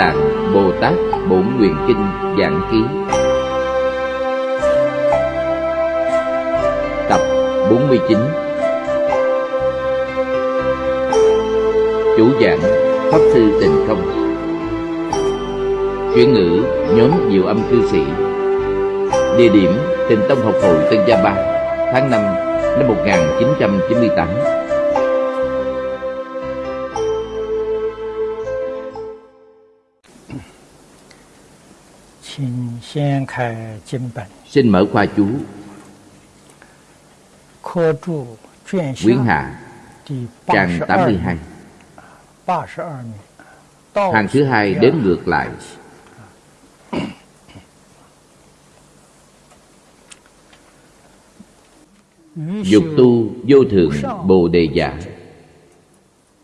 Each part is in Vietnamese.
Tạng, Bồ Tát, Bổn Nguyện Kinh, Giảng Ký. Tập 49 Chủ giảng, Pháp Sư Tịnh Không Chuyển ngữ, nhóm Diệu Âm Cư Sĩ. Địa điểm, Tịnh Tông Học Hội Tân Gia Ba, Tháng 5 năm 1998 Xin mở khoa chú. Quyển Hạ Trang 82 Hàng thứ hai đếm ngược lại. Dục tu vô thượng Bồ Đề Giả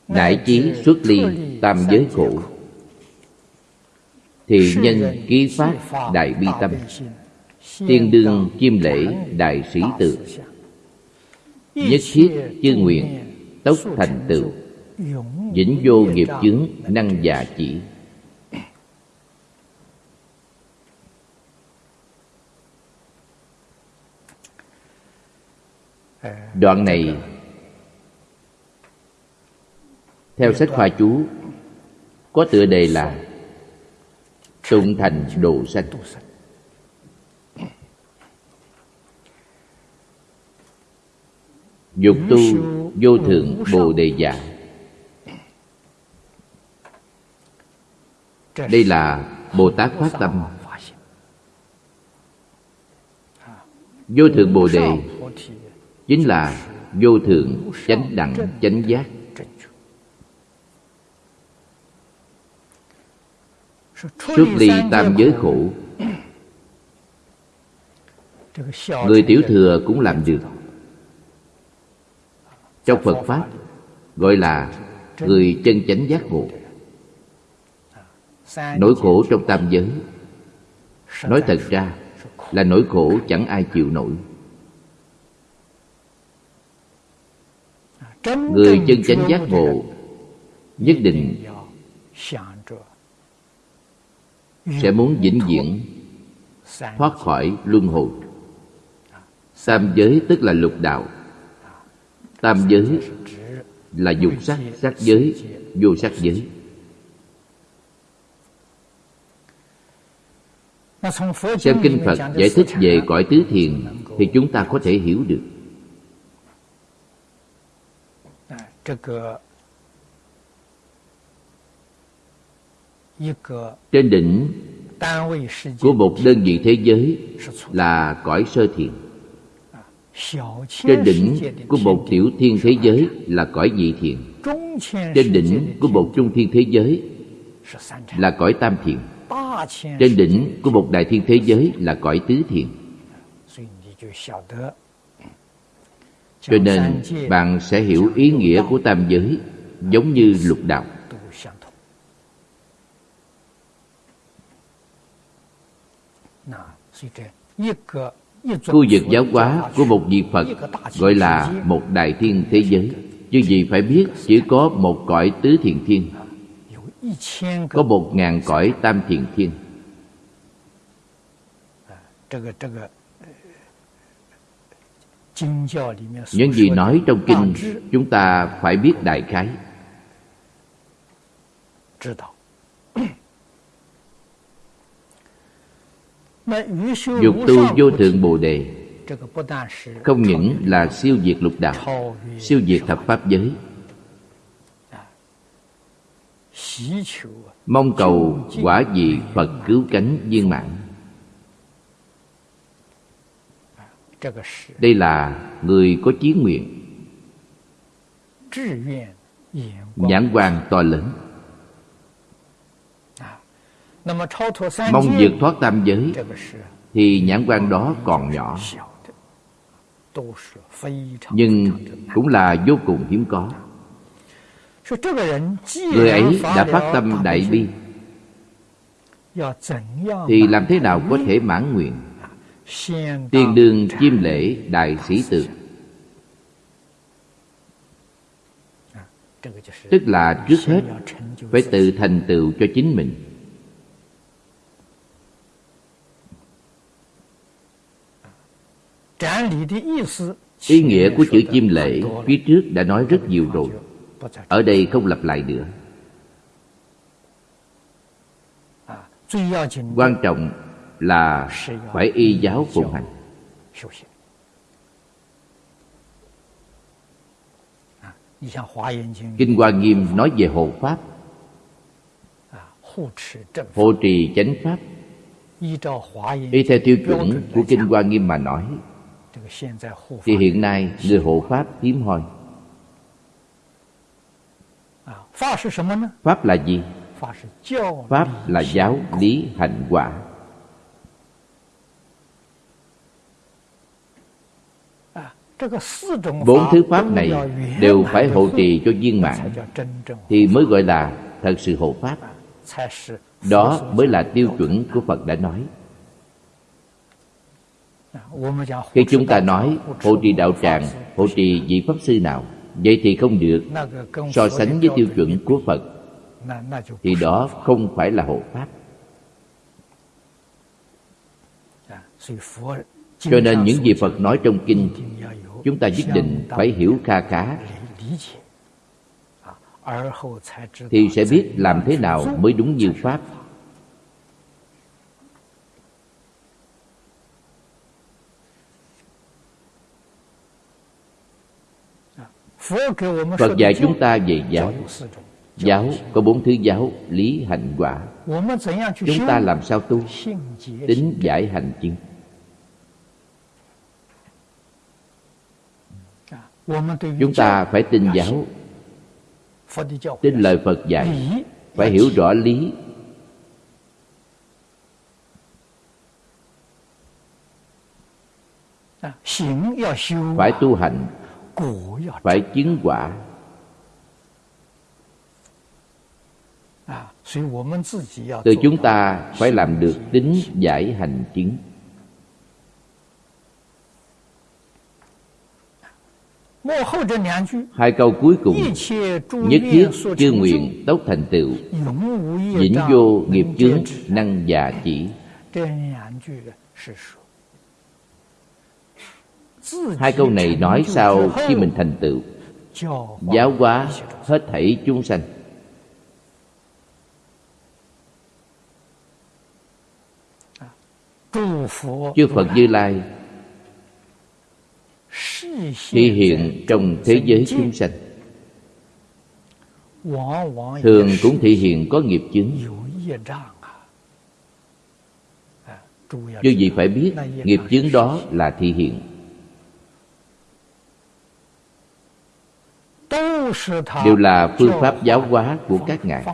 Đại chí xuất ly tam giới khổ thì nhân ký phát đại bi tâm. Tiên đương chiêm lễ đại sĩ tự. Nhất thiết chư nguyện, tốc thành tựu. Vĩnh vô nghiệp chứng, năng già chỉ. Đoạn này, Theo sách khoa chú, Có tựa đề là Tụng thành độ sanh. Dục tu vô thượng bồ đề giả Đây là Bồ Tát phát tâm. Vô thượng bồ đề chính là vô thượng chánh đẳng chánh giác. Xuất ly tam giới khổ. Người tiểu thừa cũng làm được. Trong phật pháp gọi là người chân chánh giác ngộ. Nỗi khổ trong tam giới. Nói thật ra là nỗi khổ chẳng ai chịu nổi. Người chân chánh giác ngộ nhất định sẽ muốn vĩnh viễn thoát khỏi luân hồi. Tam giới tức là lục đạo. Tam giới là dục sắc sắc giới vô sắc giới. Xem kinh phật giải thích về cõi tứ thiền thì chúng ta có thể hiểu được trên đỉnh của một đơn vị thế giới là cõi sơ thiền. Trên đỉnh của một tiểu thiên thế giới là cõi dị thiền. Trên đỉnh của một trung thiên thế giới là cõi tam thiền. Trên đỉnh của một đại thiên thế giới là cõi tứ thiền. Cho nên bạn sẽ hiểu ý nghĩa của tam giới giống như lục đạo khu vực giáo hóa của một vị phật gọi là một đại thiên thế giới. Chứ gì phải biết, chỉ có một cõi tứ thiền thiên. Có một ngàn cõi tam thiền thiên. Những gì nói trong kinh, chúng ta phải biết đại khái. Dục tu vô thượng bồ đề. Không những là siêu diệt lục đạo siêu diệt thập pháp giới. Mong cầu quả vị phật cứu cánh viên mãn. Đây là người có chí nguyện. Nhãn quan to lớn mong vượt thoát tam giới thì nhãn quan đó còn nhỏ。nhưng cũng là vô cùng hiếm có。người ấy đã phát tâm đại bi thì làm thế nào có thể mãn nguyện？tiên đương chiêm lễ đại sĩ tượng。tức là trước hết phải tự thành tựu cho chính mình ý nghĩa của chữ chim lễ phía trước đã nói rất nhiều rồi. ở đây không lặp lại nữa. Quan trọng là phải y giáo phụng hành. Kinh hoa nghiêm nói về hộ pháp. Hộ trì chánh pháp. Y theo tiêu chuẩn của kinh hoa nghiêm mà nói thì hiện nay người hộ pháp hiếm hoi. pháp là gì? Pháp là giáo lý hạnh quả. Bốn thứ pháp này đều phải hộ trì cho viên mãn thì mới gọi là thật sự hộ pháp. Đó mới là tiêu chuẩn của phật đã nói khi chúng ta nói hộ trì đạo tràng hộ trì vị pháp sư nào vậy thì không được. So sánh với tiêu chuẩn của phật thì đó không phải là hộ pháp. Cho nên những gì phật nói trong kinh chúng ta nhất định phải hiểu kha khá. thì sẽ biết làm thế nào mới đúng như pháp phật dạy chúng ta về giáo. Giáo có bốn thứ giáo lý hạnh quả. Chúng ta làm sao tu? tính giải hành chứng chúng ta phải tin giáo. Tin lời phật dạy. Phải hiểu rõ lý. Phải tu hành phải chứng quả. Từ chúng ta phải làm được tính giải hành chứng. Hai câu cuối cùng. Nhất thiết chư nguyện tốc thành tựu. Vĩnh vô nghiệp chướng năng già chỉ hai câu này nói sau khi mình thành tựu? Giáo hóa hết thảy chúng sanh. Chư phật như lai thị hiện trong thế giới chúng sanh. Thường cũng thị hiện có nghiệp chướng. Chư vị phải biết, nghiệp chướng đó là thị hiện. Đều là phương pháp giáo hóa của các ngài.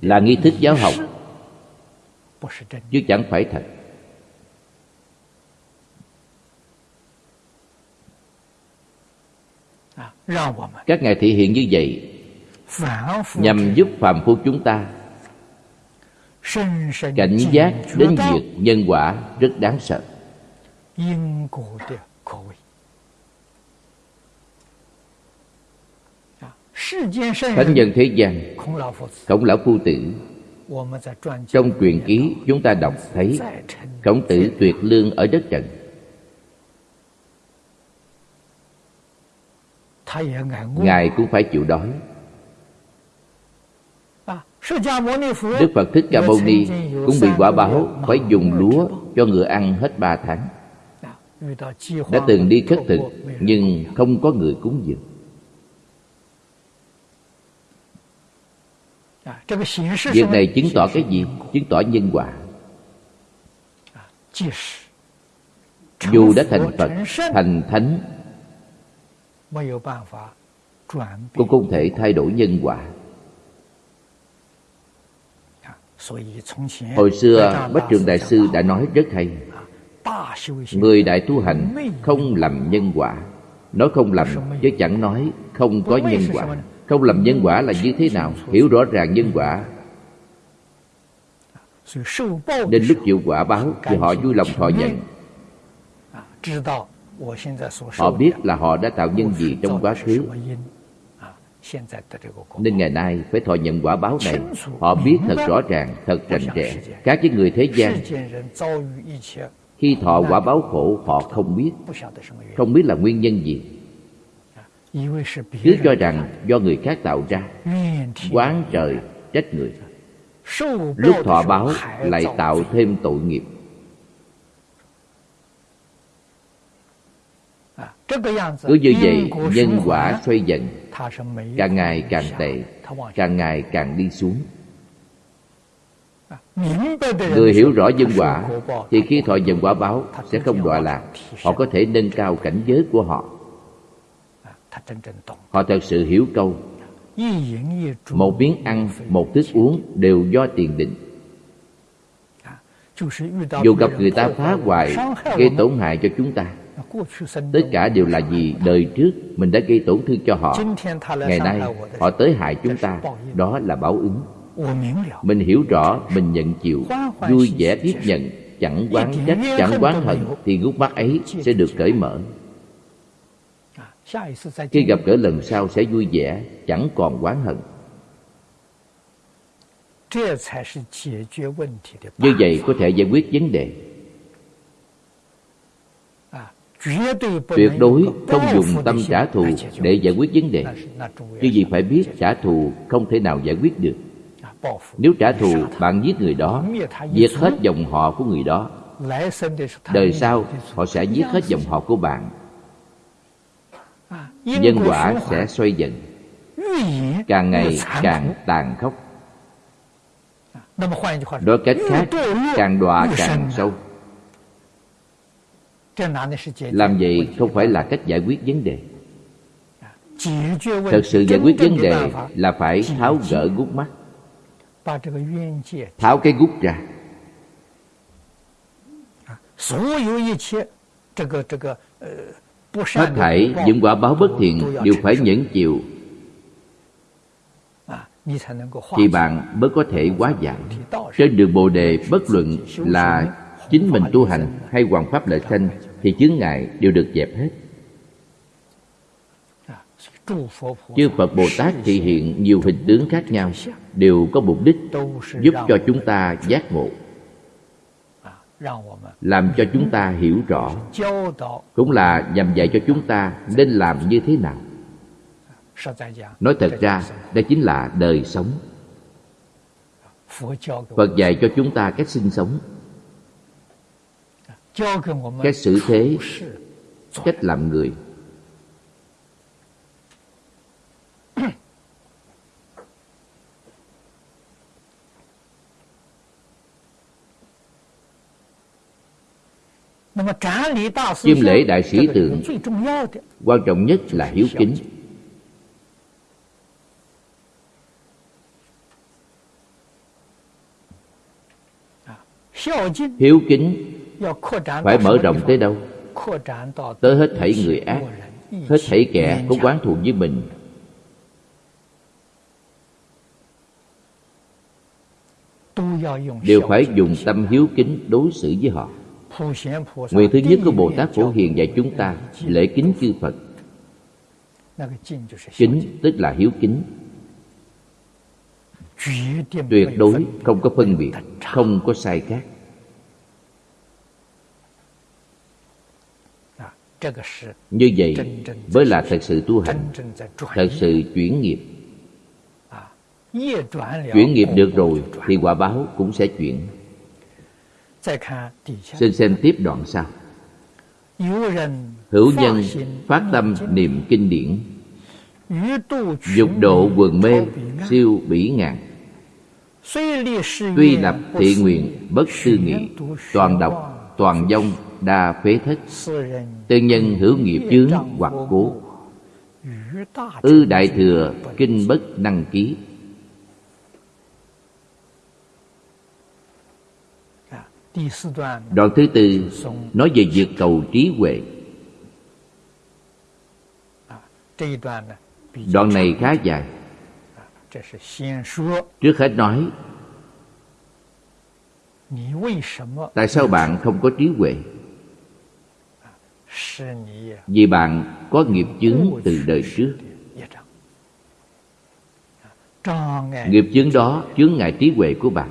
là nghi thức giáo học. chứ chẳng phải thật. Các ngài thể hiện như vậy nhằm giúp phàm phu chúng ta cảnh giác đến việc nhân quả rất đáng sợ thánh nhân thế gian khổng lão phu tử. trong truyền ký chúng ta đọc thấy khổng tử tuyệt lương ở đất trần. ngài cũng phải chịu đói. Đức phật thích ca mâu ni cũng bị quả báo phải dùng lúa cho ngựa ăn hết ba tháng. Đã từng đi khất thực nhưng không có người cúng dường việc này chứng tỏ cái gì? Chứng tỏ nhân quả. Dù đã thành phật thành thánh cũng không thể thay đổi nhân quả. Hồi xưa bách trường đại sư đã nói rất hay. người đại tu hành không làm nhân quả. Nói không làm chứ chẳng nói không có nhân quả không làm nhân quả là như thế nào Hiểu rõ ràng nhân quả. Nên lúc chịu quả báo Thì họ vui lòng thọ nhận. Họ biết là họ đã tạo nhân gì trong quá khứ. Nên ngày nay phải thọ nhận quả báo này. Họ biết thật rõ ràng, thật rành rẽ. Các với người thế gian Khi thọ quả báo khổ họ không biết. Không biết là nguyên nhân gì cứ cho rằng do người khác tạo ra quán trời trách người. lúc thọ báo lại tạo thêm tội nghiệp. cứ như vậy nhân quả xoay dần. càng ngày càng tệ càng ngày càng đi xuống. người hiểu rõ nhân quả thì khi thọ dần quả báo sẽ không đọa lạc. họ có thể nâng cao cảnh giới của họ. Họ thật sự hiểu câu Một miếng ăn, một thức uống đều do tiền định. Dù gặp người ta phá hoại, gây tổn hại cho chúng ta. Tất cả đều là gì đời trước mình đã gây tổn thương cho họ. Ngày nay họ tới hại chúng ta Đó là báo ứng. Mình hiểu rõ, mình nhận chịu. Vui vẻ tiếp nhận Chẳng quán trách, chẳng quán hận Thì gút mắt ấy sẽ được cởi mở. Khi gặp gỡ lần sau sẽ vui vẻ, chẳng còn oán hận. Như vậy có thể giải quyết vấn đề. Tuyệt đối không dùng tâm trả thù để giải quyết vấn đề. Chứ gì phải biết trả thù không thể nào giải quyết được. Nếu trả thù, bạn giết người đó, giết hết dòng họ của người đó. Đời sau, họ sẽ giết hết dòng họ của bạn Nhân quả sẽ xoay dần. Càng ngày càng tàn khốc. Đối cách khác Càng đọa càng sâu. Làm vậy không phải là cách giải quyết vấn đề. Thật sự giải quyết vấn đề là phải tháo gỡ gút mắt. Tháo cái gút ra. Tất cả hết thảy những quả báo bất thiện đều phải nhẫn chịu. Thì bạn mới có thể quá giải. Trên đường bồ đề bất luận là chính mình tu hành hay hoàng pháp lợi sanh thì chướng ngại đều được dẹp hết. Chư phật bồ tát thị hiện nhiều hình tướng khác nhau đều có mục đích giúp cho chúng ta giác ngộ làm cho chúng ta hiểu rõ. cũng là nhằm dạy cho chúng ta nên làm như thế nào. nói thật ra đây chính là đời sống. phật dạy cho chúng ta cách sinh sống. cách xử thế cách làm người. Chiêm lễ đại sĩ tượng quan trọng nhất là hiếu kính. À, hiếu kính phải mở rộng tới đâu? Tới hết thảy người ác, hết thảy kẻ có quán thù với mình. Đều phải dùng tâm hiếu kính đối xử với họ. Nguyện thứ nhất của Bồ Tát Phổ Hiền dạy chúng ta lễ kính chư Phật. Kính tức là hiếu kính. Tuyệt đối không có phân biệt, không có sai khác. Như vậy mới là thật sự tu hành, thật sự chuyển nghiệp. Chuyển nghiệp được rồi thì quả báo cũng sẽ chuyển. Xin xem tiếp đoạn sau. Hữu nhân phát tâm niệm kinh điển. Dục độ quần mê siêu bỉ ngạn. Tuy lập thị nguyện bất tư nghị Toàn độc, toàn dông, đa phế thất Tư nhân hữu nghiệp chướng hoặc cố. Ư đại thừa kinh bất năng ký. đoạn thứ tư nói về việc cầu trí huệ. Đoạn này khá dài. Trước hết nói tại sao bạn không có trí huệ? Vì bạn có nghiệp chứng từ đời trước. nghiệp chứng đó chướng ngại trí huệ của bạn.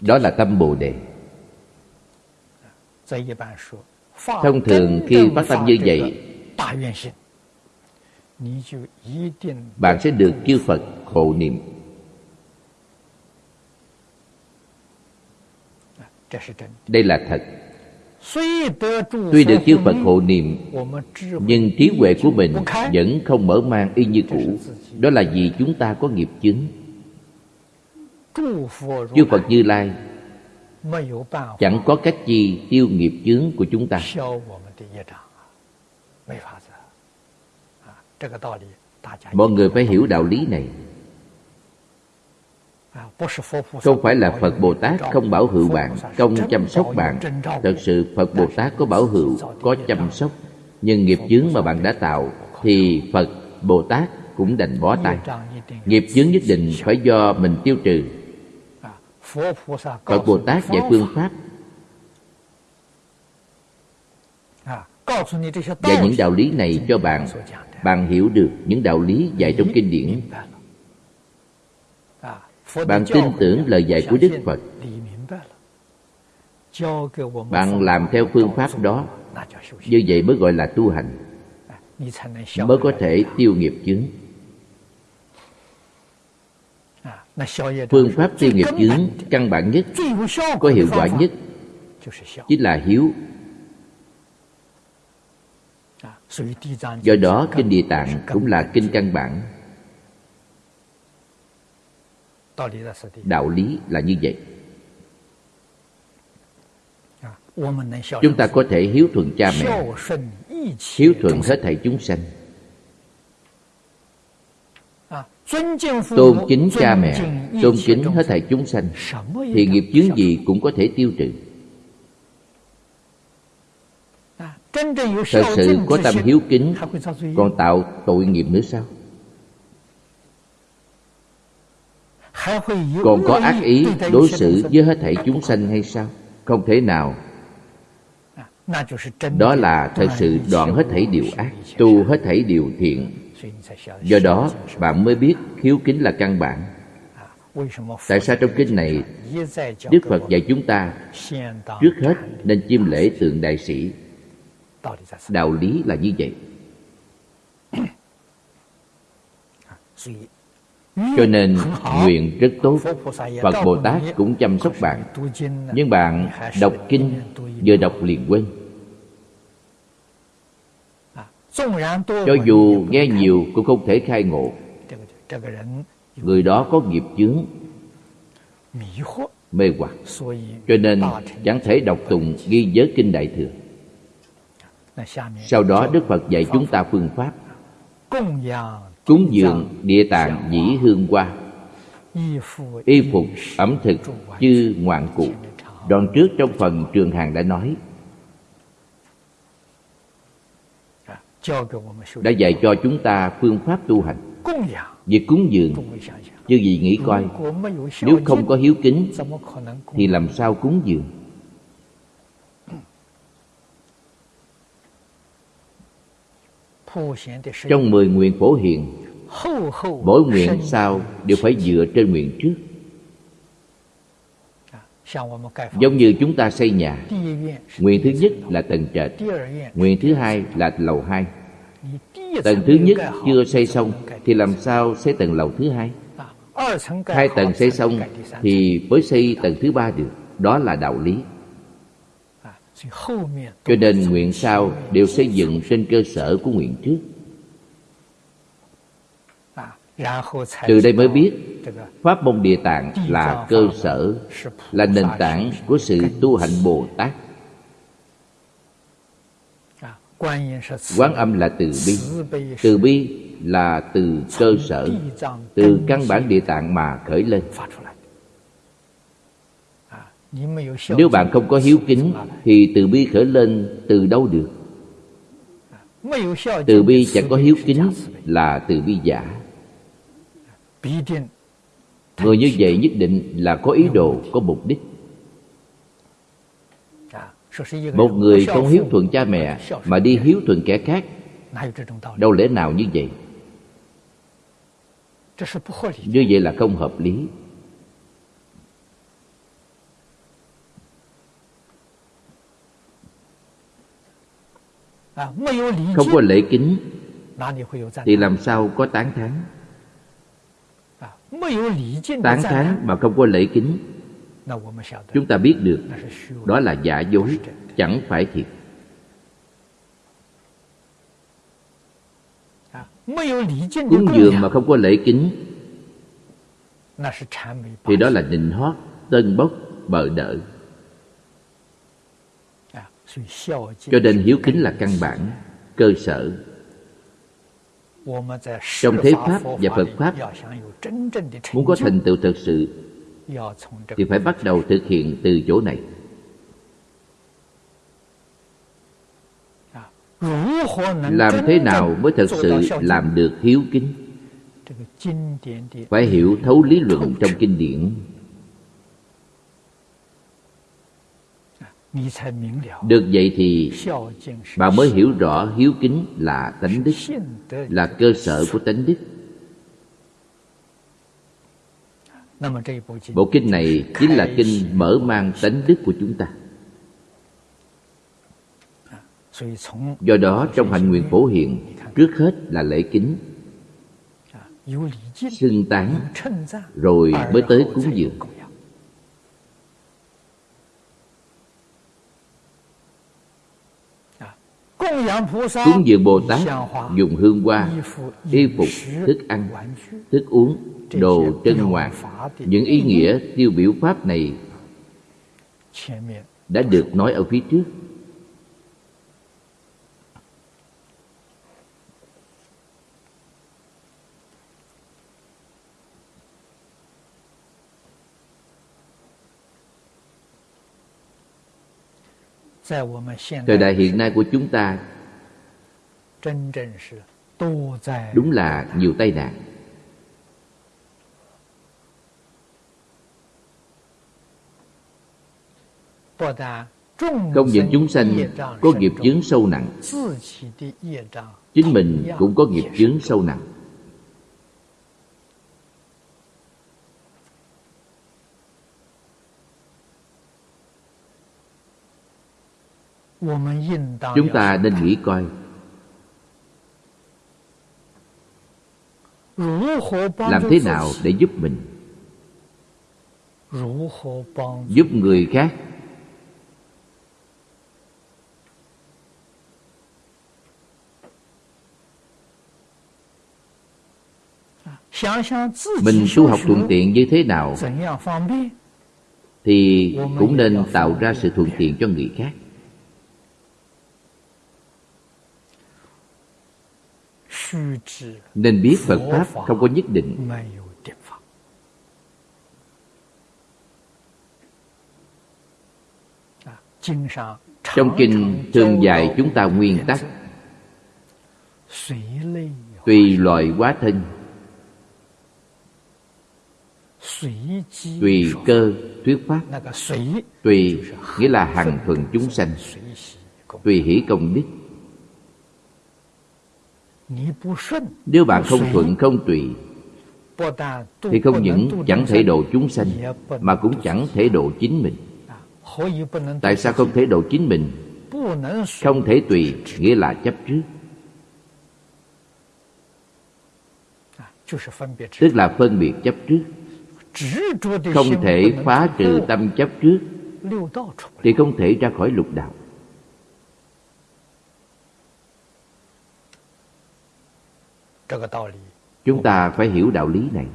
Đó là tâm Bồ Đề。Thông thường khi phát tâm như vậy Bạn sẽ được chư Phật hộ niệm。Đây là thật。Tuy được chư Phật hộ niệm Nhưng trí huệ của mình vẫn không mở mang y như cũ。Đó là vì chúng ta có nghiệp chứng。Chư Phật Như Lai chẳng có cách gì tiêu nghiệp chướng của chúng ta. Mọi người phải hiểu đạo lý này. Không phải là Phật Bồ Tát không bảo hữu bạn, không chăm sóc bạn. Thật sự Phật Bồ Tát có bảo hữu, có chăm sóc. Nhưng nghiệp chướng mà bạn đã tạo thì Phật Bồ Tát cũng đành bó tay. Nghiệp chướng nhất định phải do mình tiêu trừ Phật Bồ Tát dạy phương pháp. Dạy những đạo lý này cho bạn. Bạn hiểu được những đạo lý dạy trong kinh điển. Bạn tin tưởng lời dạy của Đức Phật. Bạn làm theo phương pháp đó. Như vậy mới gọi là tu hành. Mới có thể tiêu nghiệp chứng phương pháp tiêu nghiệp chướng căn bản nhất có hiệu quả nhất chính là hiếu. Do đó kinh địa tạng cũng là kinh căn bản. Đạo lý là như vậy. Chúng ta có thể hiếu thuận cha mẹ hiếu thuận hết thảy chúng sanh. Tôn kính cha mẹ Tôn kính hết thảy chúng sanh Thì nghiệp chướng gì cũng có thể tiêu trừ。Thật sự có tâm hiếu kính Còn tạo tội nghiệp nữa sao Còn có ác ý đối xử với hết thảy chúng sanh hay sao Không thể nào。Đó là thật sự đoạn hết thảy điều ác Tu hết thảy điều thiện。do đó, bạn mới biết hiếu kính là căn bản. Tại sao trong kinh này đức phật dạy chúng ta trước hết nên chiêm lễ tượng đại sĩ? Đạo lý là như vậy. Cho nên nguyện rất tốt, Phật Bồ Tát cũng chăm sóc bạn. Nhưng bạn đọc kinh Vừa đọc liền quên. Cho dù nghe nhiều cũng không thể khai ngộ. Người đó có nghiệp chướng Mê hoặc Cho nên chẳng thể đọc tùng ghi giới kinh Đại Thừa. Sau đó Đức Phật dạy chúng ta phương pháp Cúng dường địa tạng dĩ hương hoa. Y phục, ẩm thực, chư ngoạn cụ. Đoạn trước trong phần trường hàng đã nói đã dạy cho chúng ta phương pháp tu hành. Việc cúng dường. Chư vị nghĩ coi nếu không có hiếu kính thì làm sao cúng dường? Trong mười nguyện phổ hiền mỗi nguyện sau đều phải dựa trên nguyện trước. Giống như chúng ta xây nhà. Nguyện thứ nhất là tầng trệt. Nguyện thứ hai là lầu hai. Tầng thứ nhất chưa xây xong Thì làm sao xây tầng lầu thứ hai? À, hai tầng xây xong Thì mới xây tầng thứ ba được. Đó là đạo lý. À, Cho nên nguyện sau đều xây dựng trên cơ sở của nguyện trước từ đây mới biết, pháp môn địa tạng là cơ sở, là nền tảng của sự tu hành bồ tát. Quán âm là từ bi. Từ bi là từ cơ sở, từ căn bản địa tạng mà khởi lên. Nếu bạn không có hiếu kính, thì từ bi khởi lên từ đâu được? Từ bi chẳng có hiếu kính là từ bi giả người như vậy nhất định là có ý đồ có mục đích. Một người không hiếu thuận cha mẹ mà đi hiếu thuận kẻ khác đâu lẽ nào như vậy? Như vậy là không hợp lý. Không có lễ kính thì làm sao có tán thán tán thán mà không có lễ kính. chúng ta biết được đó là giả dối chẳng phải thiệt. Cúng dường mà không có lễ kính. thì đó là nịnh hót tân bốc bợ đỡ. Cho nên hiếu kính là căn bản cơ sở trong thế pháp và phật pháp muốn có thành tựu thực sự thì phải bắt đầu thực hiện từ chỗ này。làm thế nào mới thật sự làm được hiếu kính？phải hiểu thấu lý luận trong kinh điển được vậy thì bạn mới hiểu rõ hiếu kính là tánh đức là cơ sở của tánh đức. bộ kinh này chính là kinh mở mang tánh đức của chúng ta. do đó trong hạnh nguyện phổ hiện trước hết là lễ kính. xưng tán rồi mới tới cúng dường cúng dường bồ tát dùng hương hoa y phục thức ăn thức uống đồ trân ngoạn những ý nghĩa tiêu biểu pháp này đã được nói ở phía trước thời đại hiện nay của chúng ta đúng là nhiều tai nạn. Không những chúng sanh có nghiệp chướng sâu nặng. Chính mình cũng có nghiệp chướng sâu nặng chúng ta nên nghĩ coi. Làm thế nào để giúp mình? Giúp người khác. Mình tu học thuận tiện như thế nào? thì cũng nên tạo ra sự thuận tiện cho người khác nên biết phật pháp không có nhất định. Trong kinh thường dạy chúng ta nguyên tắc tùy loại hóa thân tùy cơ thuyết pháp. Tùy nghĩa là hằng thuần chúng sanh tùy hỷ công đức nếu bạn không thuận không tùy thì không những chẳng thể độ chúng sanh mà cũng chẳng thể độ chính mình. Tại sao không thể độ chính mình? Không thể tùy nghĩa là chấp trước. Tức là phân biệt chấp trước. Không thể phá trừ tâm chấp trước. Thì không thể ra khỏi lục đạo Chúng ta phải hiểu đạo lý này.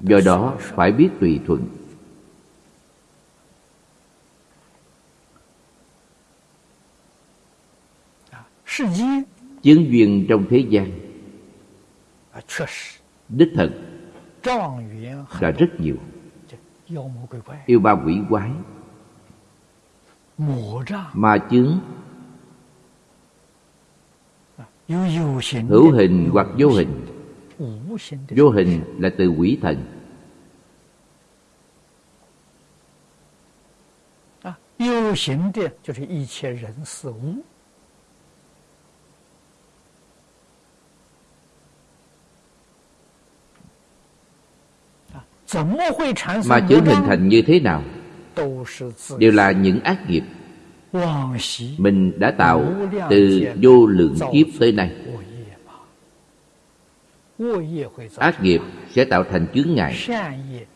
Do đó phải biết tùy thuận. Chứng duyên trong thế gian. Đích thật. Là rất nhiều. Yêu ba quỷ quái. Ma chướng hữu hình hoặc vô hình. Vô hình là từ quỷ thần. Ờ, Mà chúng hình thành như thế nào? đều là những ác nghiệp. Mình đã tạo từ vô lượng kiếp tới nay. Ác nghiệp sẽ tạo thành chướng ngại.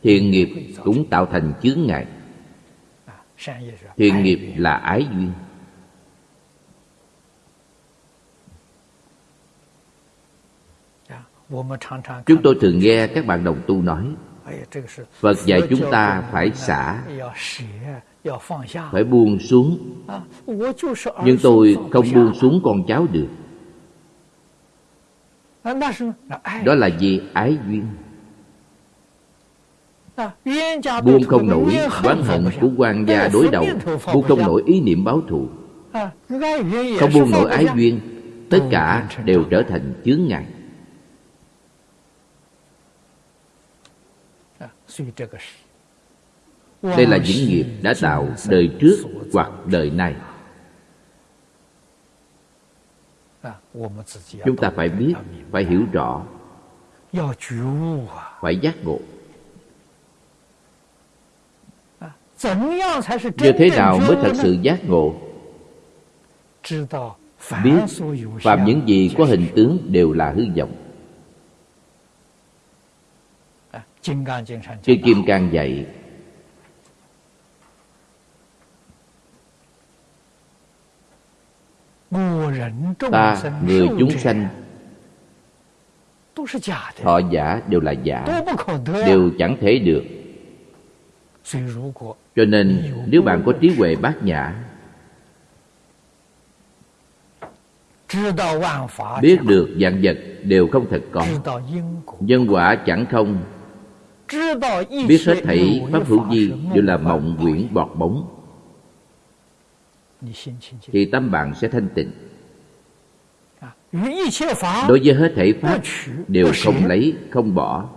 Thiện nghiệp cũng tạo thành chướng ngại. Thiện nghiệp là ái duyên. Chúng tôi thường nghe các bạn đồng tu nói Phật dạy chúng ta phải xả phải buông xuống. nhưng tôi không buông xuống con cháu được. Đó là vì ái duyên. Buông không nổi oán hận của quan gia đối đầu. buông không nổi ý niệm báo thù. Không buông nổi ái duyên. Tất cả đều trở thành chướng ngại. Đây là những nghiệp đã tạo đời trước hoặc đời này Chúng ta phải biết, phải hiểu rõ. Phải giác ngộ. Như thế nào mới thật sự giác ngộ? Biết phạm những gì có hình tướng đều là hư vọng. Chư Kim Cang dạy ta người chúng sanh họ giả đều là giả đều chẳng thể được. Cho nên nếu bạn có trí huệ bát nhã biết được vạn vật đều không thật có. Nhân quả chẳng không biết hết thảy pháp hữu di đều là mộng quyển bọt bóng thì tâm bạn sẽ thanh tịnh. đối với hết thể pháp đều không lấy không bỏ.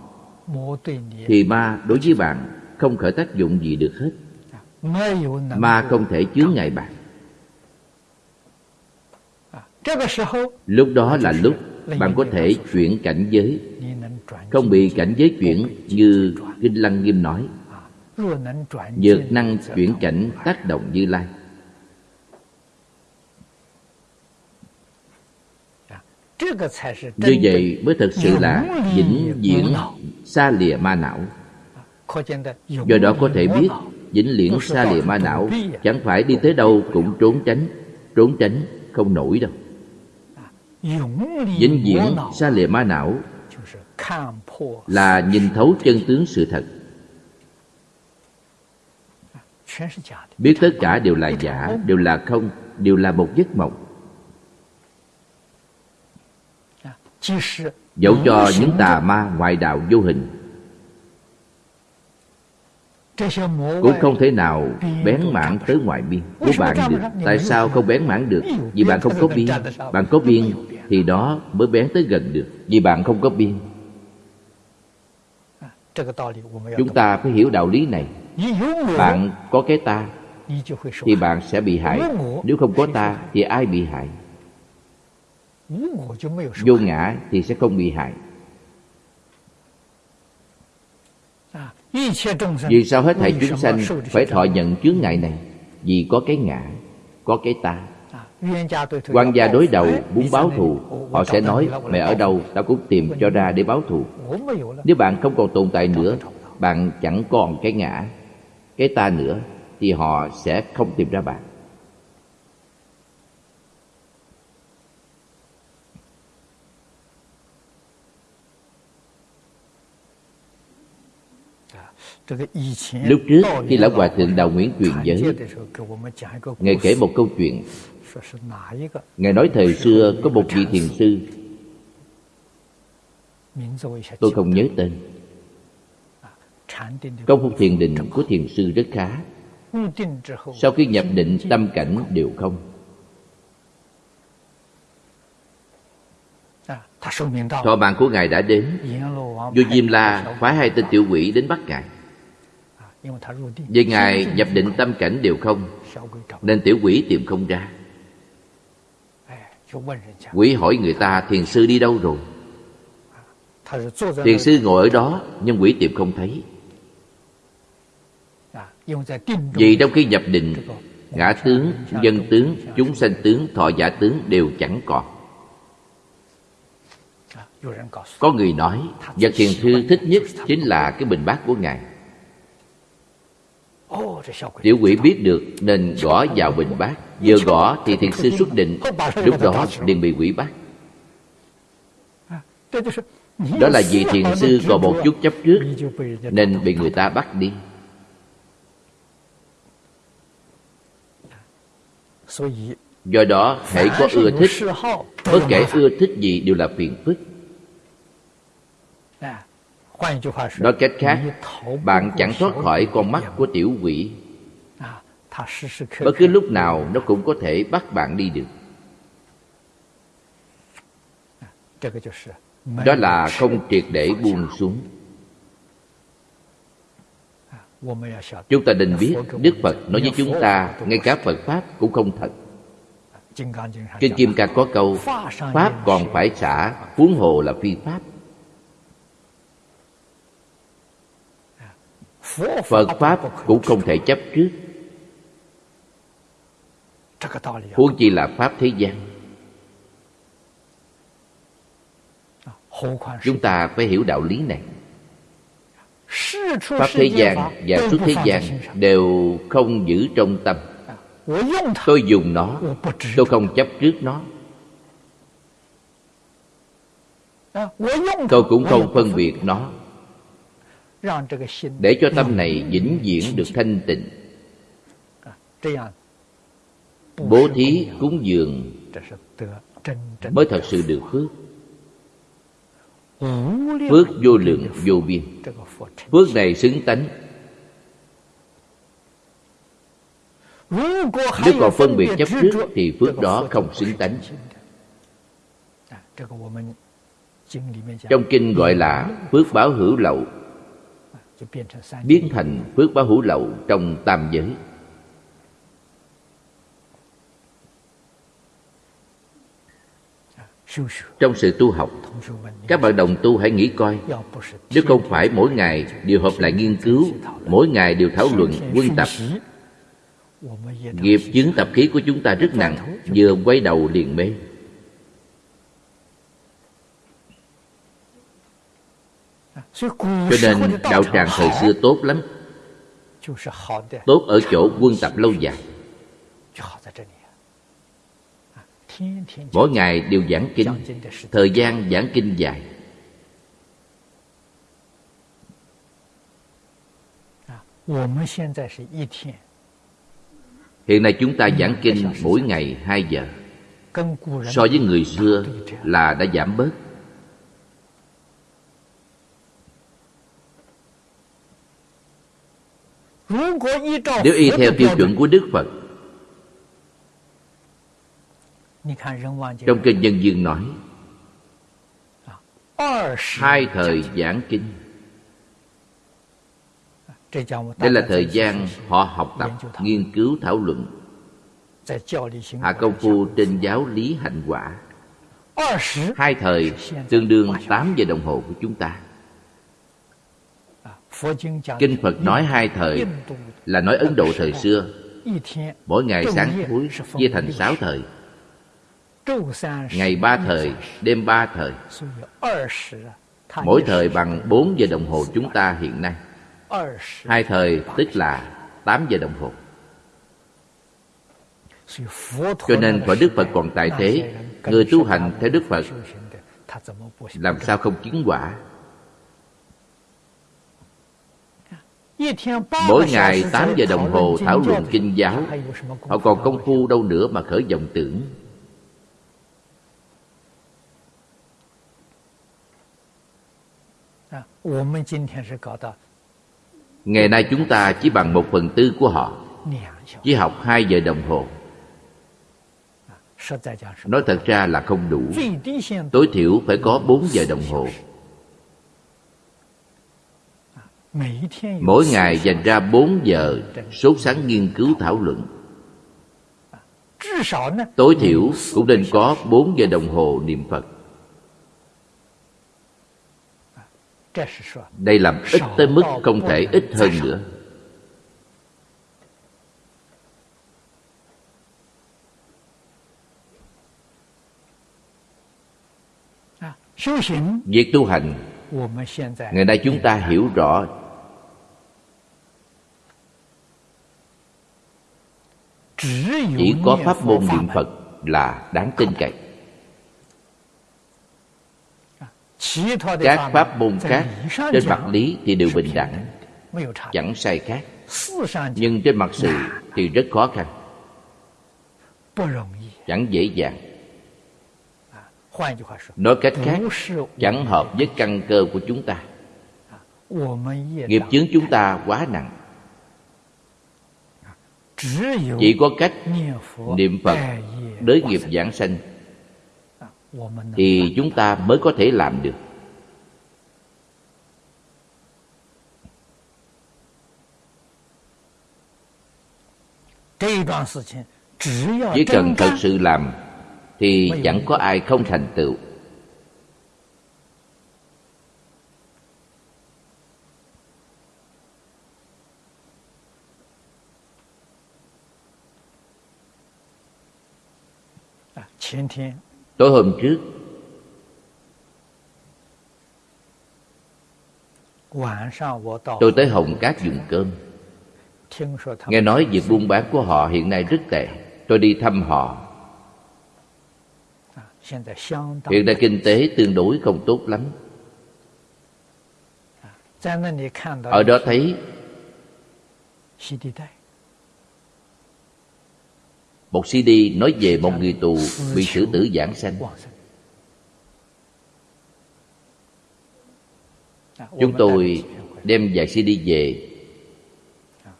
thì ma đối với bạn không khởi tác dụng gì được hết. Ma không thể chướng ngại bạn. Lúc đó là lúc bạn có thể chuyển cảnh giới。không bị cảnh giới chuyển như kinh lăng nghiêm nói. Dược năng chuyển cảnh tác động như lai. Như vậy mới thật sự là vĩnh viễn xa lìa ma não. Do đó có thể biết vĩnh viễn xa lìa ma não Chẳng phải đi tới đâu cũng trốn tránh Trốn tránh không nổi đâu. Vĩnh viễn xa lìa ma não Là nhìn thấu chân tướng sự thật. Biết tất cả đều là giả, đều là không, đều là một giấc mộng. dẫu cho những tà ma ngoại đạo vô hình. Cũng không thể nào bén mảng tới ngoại biên. Của bạn được. tại sao không bén mảng được? Vì bạn không có biên bạn có biên thì đó mới bén tới gần được. Vì bạn không có biên chúng ta phải hiểu đạo lý này. Bạn có cái ta thì bạn sẽ bị hại. Nếu không có ta thì ai bị hại? vô ngã thì sẽ không bị hại. Vì sao hết thảy chúng sanh phải thọ nhận chướng ngại này? Vì có cái ngã, có cái ta. Quan gia đối đầu muốn báo thù, họ sẽ nói, mẹ ở đâu ta cũng tìm cho ra để báo thù. Nếu bạn không còn tồn tại nữa, bạn chẳng còn cái ngã, cái ta nữa, thì họ sẽ không tìm ra bạn. Lúc trước khi Lão Hòa Thượng Đạo Nguyễn truyền giới Ngài kể một câu chuyện Ngài nói thời xưa có một vị thiền sư Tôi không nhớ tên Công phu thiền định của thiền sư rất khá Sau khi nhập định tâm cảnh đều không Thọ mạng của Ngài đã đến Vua Diêm La phái hai tên tiểu quỷ đến bắt Ngài vì Ngài nhập định tâm cảnh đều không Nên tiểu quỷ tìm không ra. Quỷ hỏi người ta thiền sư đi đâu rồi? Thiền sư ngồi ở đó Nhưng quỷ tìm không thấy. Vì trong khi nhập định Ngã tướng, dân tướng, chúng sanh tướng, thọ giả tướng đều chẳng còn. Có người nói Vật thiền sư thích nhất chính là cái bình bát của Ngài Tiểu quỷ biết được nên gõ vào bình bát. Vừa gõ thì thiền sư xuất định. Lúc đó liền bị quỷ bắt. Đó là vì thiền sư còn một chút chấp trước, Nên bị người ta bắt đi. Do đó, hãy có ưa thích. Bất kể ưa thích gì đều là phiền phức. Nói cách khác Bạn chẳng thoát khỏi con mắt của tiểu quỷ。Bất cứ lúc nào nó cũng có thể bắt bạn đi được。Đó là không triệt để buông xuống。Chúng ta nên biết Đức Phật nói với chúng ta Ngay cả Phật Pháp cũng không thật。Kinh Kim Cang có câu Pháp còn phải xả Huống hồ là phi Pháp Phật Pháp cũng không thể chấp trước. Huống chi là Pháp thế gian. Chúng ta phải hiểu đạo lý này. Pháp thế gian và xuất thế gian đều không giữ trong tâm. Tôi dùng nó Tôi không chấp trước nó. Tôi cũng không phân biệt nó Để cho tâm này vĩnh viễn được thanh tịnh. Bố thí cúng dường. Mới thật sự được phước. Phước vô lượng vô biên. Phước này xứng tánh. Nếu còn phân biệt chấp trước Thì phước đó không xứng tánh. Trong kinh gọi là Phước báo hữu lậu Biến thành phước báo hữu lậu Trong tam giới. Trong sự tu học Các bạn đồng tu hãy nghĩ coi. Nếu không phải mỗi ngày đều hợp lại nghiên cứu Mỗi ngày đều thảo luận, quân tập Nghiệp chứng tập khí của chúng ta rất nặng Vừa quay đầu liền mê Cho nên đạo tràng thời xưa tốt lắm. Tốt ở chỗ quân tập lâu dài. Mỗi ngày đều giảng kinh. Thời gian giảng kinh dài. Hiện nay chúng ta giảng kinh mỗi ngày 2 giờ. So với người xưa là đã giảm bớt Nếu y theo tiêu chuẩn của Đức Phật Trong kinh Nhân Dương nói Hai thời giảng kinh Đây là thời gian họ học tập, nghiên cứu, thảo luận。Hạ công phu trên giáo lý hạnh quả。Hai thời tương đương 8 giờ đồng hồ của chúng ta Kinh Phật nói hai thời Là nói Ấn Độ thời xưa. Mỗi ngày sáng cuối chia thành sáu thời. Ngày ba thời, đêm ba thời. Mỗi thời bằng 4 giờ đồng hồ chúng ta hiện nay. Hai thời tức là 8 giờ đồng hồ. Cho nên quả Đức Phật còn tại thế Người tu hành theo Đức Phật Làm sao không chứng quả? Mỗi ngày 8 giờ đồng hồ thảo luận kinh giáo, Họ còn công phu đâu nữa mà khởi vọng tưởng. Ngày nay chúng ta chỉ bằng một phần tư của họ, Chỉ học 2 giờ đồng hồ. Nói thật ra là không đủ. Tối thiểu phải có 4 giờ đồng hồ. Mỗi ngày dành ra 4 giờ sốt sáng nghiên cứu thảo luận. Tối thiểu cũng nên có 4 giờ đồng hồ niệm Phật. Đây làm ít tới mức không thể ít hơn nữa. Việc tu hành, Ngày nay chúng ta hiểu rõ chỉ có pháp môn niệm phật là đáng tin cậy. Các pháp môn khác trên mặt lý thì đều bình đẳng chẳng sai khác. Nhưng trên mặt sự thì rất khó khăn chẳng dễ dàng. Nói cách khác chẳng hợp với căn cơ của chúng ta. Nghiệp chướng chúng ta quá nặng chỉ có cách niệm phật đới nghiệp giảng sanh thì chúng ta mới có thể làm được. chỉ cần thật sự làm thì chẳng có ai không thành tựu. tối hôm trước. tôi tới hồng cát dùng cơm. nghe nói việc buôn bán của họ hiện nay rất tệ. Tôi đi thăm họ. Hiện nay kinh tế tương đối không tốt lắm. Ở đó thấy một cd nói về một người tù bị xử tử giảng sanh. Chúng tôi đem vài cd về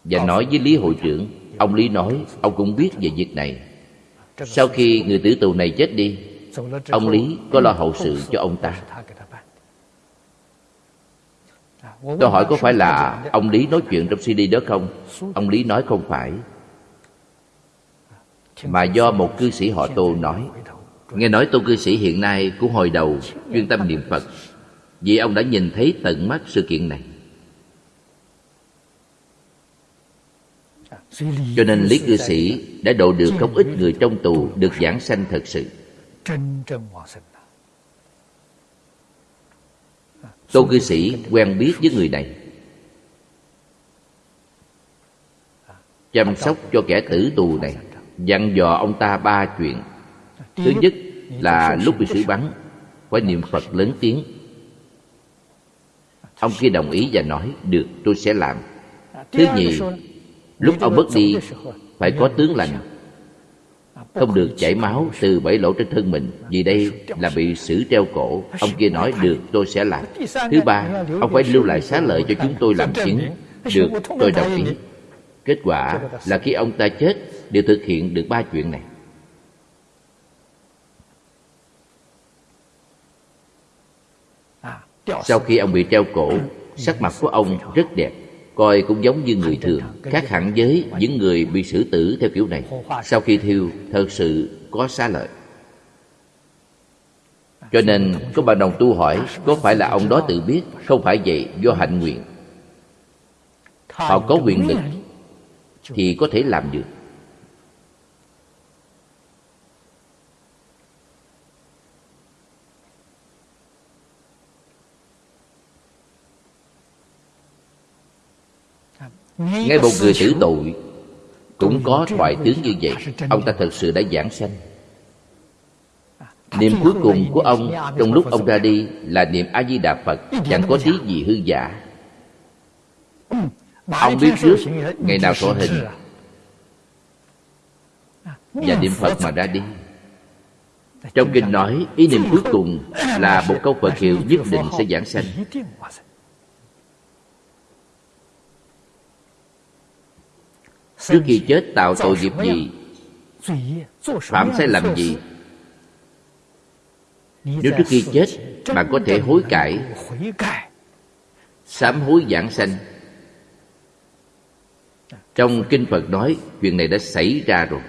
và nói với lý hội trưởng. Ông lý nói, ông cũng biết về việc này. Sau khi người tử tù này chết đi, ông lý có lo hậu sự cho ông ta. Tôi hỏi có phải là ông lý nói chuyện trong cd đó không? Ông lý nói không phải mà do một cư sĩ họ tô nói. Nghe nói tô cư sĩ hiện nay cũng hồi đầu chuyên tâm niệm phật. Vì ông đã nhìn thấy tận mắt sự kiện này. Cho nên lý cư sĩ đã độ được không ít người trong tù được giảng sanh thật sự. Tô cư sĩ quen biết với người này. Chăm sóc cho kẻ tử tù này dặn dò ông ta ba chuyện. Thứ nhất là lúc bị xử bắn phải niệm phật lớn tiếng. Ông kia đồng ý và nói được tôi sẽ làm. Thứ nhì lúc ông mất đi phải có tướng lành. Không được chảy máu từ bảy lỗ trên thân mình vì đây là bị xử treo cổ. Ông kia nói được tôi sẽ làm. Thứ ba ông phải lưu lại xá lợi cho chúng tôi làm chứng được tôi đồng ý. Kết quả là khi ông ta chết đều thực hiện được ba chuyện này. Sau khi ông bị treo cổ, sắc mặt của ông rất đẹp, coi cũng giống như người thường, khác hẳn với những người bị xử tử theo kiểu này. Sau khi thiêu, thật sự có xá lợi. Cho nên có bà đồng tu hỏi, có phải là ông đó tự biết? Không phải vậy, do hạnh nguyện. Họ có quyền lực thì có thể làm được. Ngay một người tử tội cũng có thoại tướng như vậy. ông ta thật sự đã giảng sanh. Niệm cuối cùng của ông trong lúc ông ra đi là niệm a di đà phật. Chẳng có tí gì hư giả. Ông biết trước ngày nào thọ hình. và niệm phật mà ra đi. Trong kinh nói ý niệm cuối cùng là một câu phật hiệu nhất định sẽ giảng sanh trước khi chết tạo tội nghiệp gì? Phạm sai lầm gì? Nếu trước khi chết, bạn có thể hối cải. Sám hối giảng sanh. Trong kinh phật nói, chuyện này đã xảy ra rồi.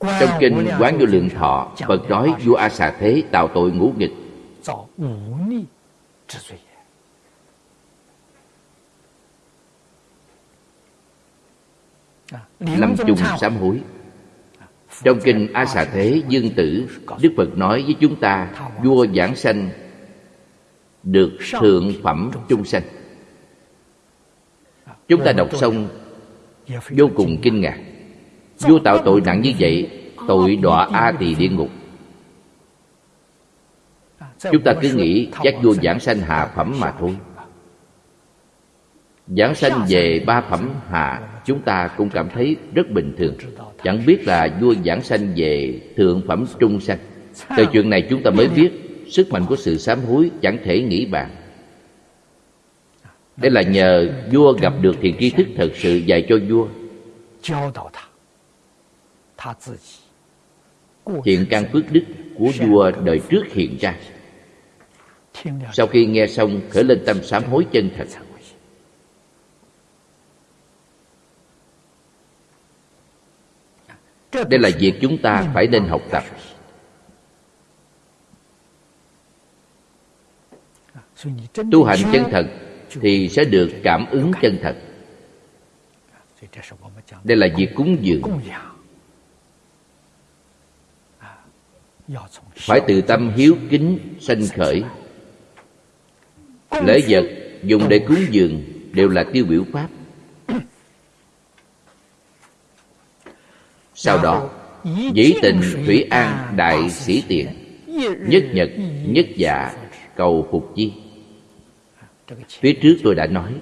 Trong kinh quán vô lượng thọ, phật nói, vua a xà thế tạo tội ngũ nghịch. Lâm chung sám hối. Trong kinh a xà thế dương tử đức phật nói với chúng ta vua giảng sanh được thượng phẩm trung sanh. chúng ta đọc xong vô cùng kinh ngạc. Vua tạo tội nặng như vậy tội đọa a tỳ địa ngục. Chúng ta cứ nghĩ chắc vua giảng sanh hạ phẩm mà thôi giảng sanh về ba phẩm hạ chúng ta cũng cảm thấy rất bình thường. Chẳng biết là vua giảng sanh về thượng phẩm trung sanh. Từ chuyện này chúng ta mới biết, sức mạnh của sự sám hối chẳng thể nghĩ bàn. Đây là nhờ vua gặp được thiền tri thức thật sự dạy cho vua. Hiện căn phước đức của vua đời trước hiện ra. Sau khi nghe xong, khởi lên tâm sám hối chân thật. Đây là việc chúng ta phải nên học tập. Tu hành chân thật thì sẽ được cảm ứng chân thật. Đây là việc cúng dường. Phải từ tâm hiếu kính, sanh khởi. Lễ vật dùng để cúng dường đều là tiêu biểu pháp. Sau đó dĩ tình thủy an đại sĩ tiền. nhất nhật nhất dạ cầu phục chi. Phía trước tôi đã nói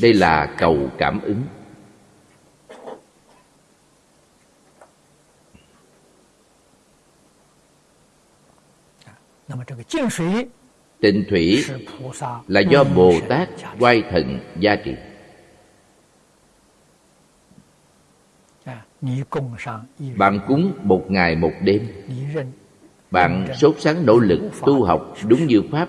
đây là cầu cảm ứng. Tịnh thủy là do bồ tát quay thần gia trị bạn cúng một ngày một đêm. Bạn sốt sắng nỗ lực tu học đúng như pháp.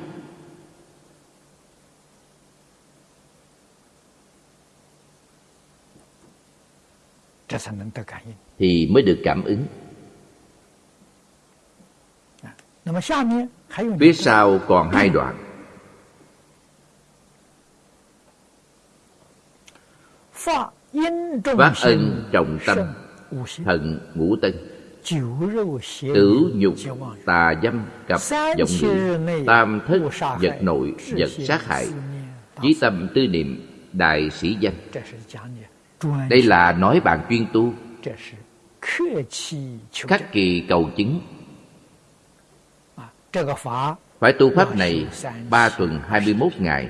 Thì mới được cảm ứng. Phía sau còn hai đoạn. Phát ân trọng tâm thần ngũ tân tử nhục tà dâm cặp vọng ngữ tam thất vật nội vật sát hại. chí tâm tư niệm đại sĩ danh. Đây là nói bạn chuyên tu. Khắc kỳ cầu chứng. Phải tu pháp này ba tuần hai mươi 21 ngày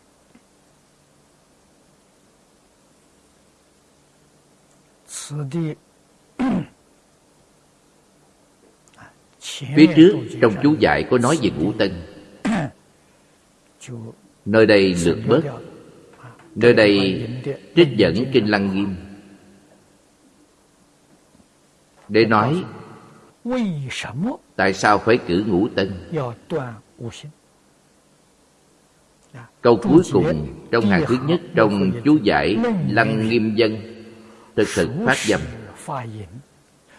五星 Phía trước trong chú dạy có nói về ngũ tân. Nơi đây lược bớt. Nơi đây trích dẫn Kinh Lăng Nghiêm. Để nói Tại sao phải cử ngũ tân? Câu cuối cùng trong hàng thứ nhất Trong chú giải Lăng Nghiêm Dân thực thực phát dâm.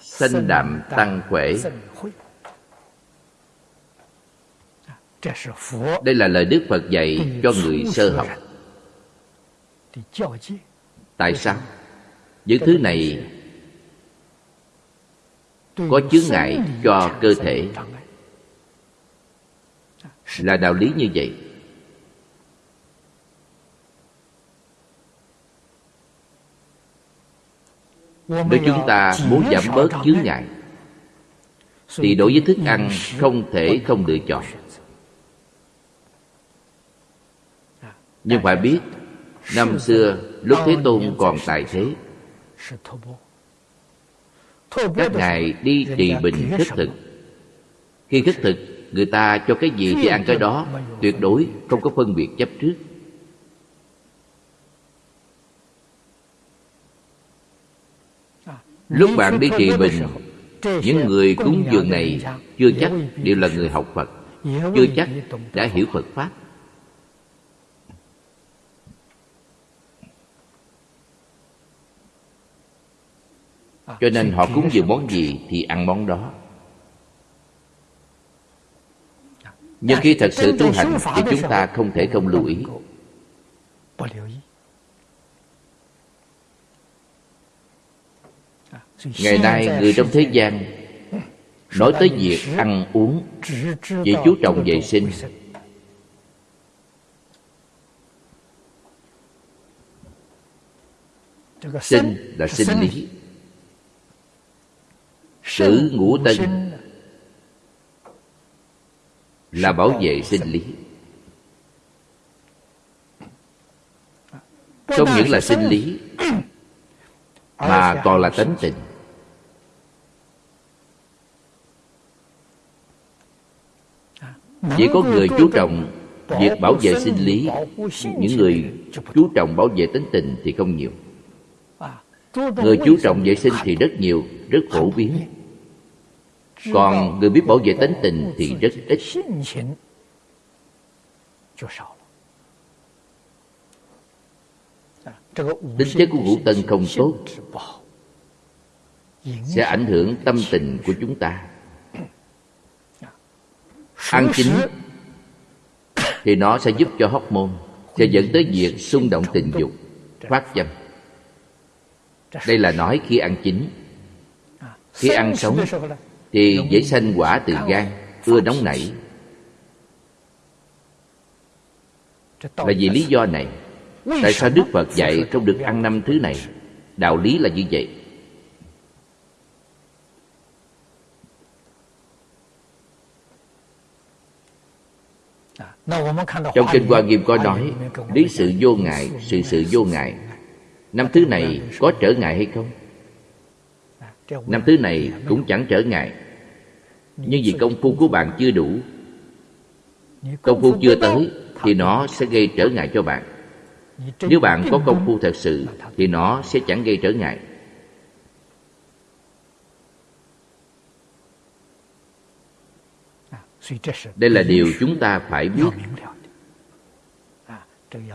Sanh đạm tăng khỏe đây là lời đức phật dạy cho người sơ học. Tại sao? Những thứ này có chướng ngại cho cơ thể. Là đạo lý như vậy. Nếu chúng ta muốn giảm bớt chướng ngại thì đối với thức ăn không thể không lựa chọn. nhưng phải biết năm xưa lúc thế tôn còn tại thế. các ngài đi trì bình khất thực. Khi khất thực người ta cho cái gì thì ăn cái đó. tuyệt đối không có phân biệt chấp trước lúc bạn đi trì bình những người cúng dường này chưa chắc đều là người học phật, chưa chắc đã hiểu phật pháp. Cho nên họ cúng dường món gì thì ăn món đó. Nhưng khi thật sự tu hành thì chúng ta không thể không lưu ý. Ngày nay người trong thế gian nói tới việc ăn uống chỉ chú trọng vệ sinh. Sinh là sinh lý. Sử ngũ tân là bảo vệ sinh lý. Không những là sinh lý mà còn là tánh tình chỉ có người chú trọng việc bảo vệ sinh lý. Những người chú trọng bảo vệ tính tình thì không nhiều. Người chú trọng vệ sinh thì rất nhiều, rất phổ biến. Còn người biết bảo vệ tính tình thì rất ít. Tính chất của ngũ tân không tốt, sẽ ảnh hưởng tâm tình của chúng ta ăn chín thì nó sẽ giúp cho hóc môn sẽ dẫn tới việc xung động tình dục phát dâm. Đây là nói khi ăn chín. Khi ăn sống thì dễ sanh quả từ gan ưa nóng nảy. là vì lý do này tại sao đức phật dạy không được ăn năm thứ này? Đạo lý là như vậy trong kinh hoa nghiêm có nói lý sự vô ngại sự sự vô ngại. Năm thứ này có trở ngại hay không? Năm thứ này cũng chẳng trở ngại. Nhưng vì công phu của bạn chưa đủ công phu chưa tới thì nó sẽ gây trở ngại cho bạn. Nếu bạn có công phu thật sự thì nó sẽ chẳng gây trở ngại đây là điều chúng ta phải biết.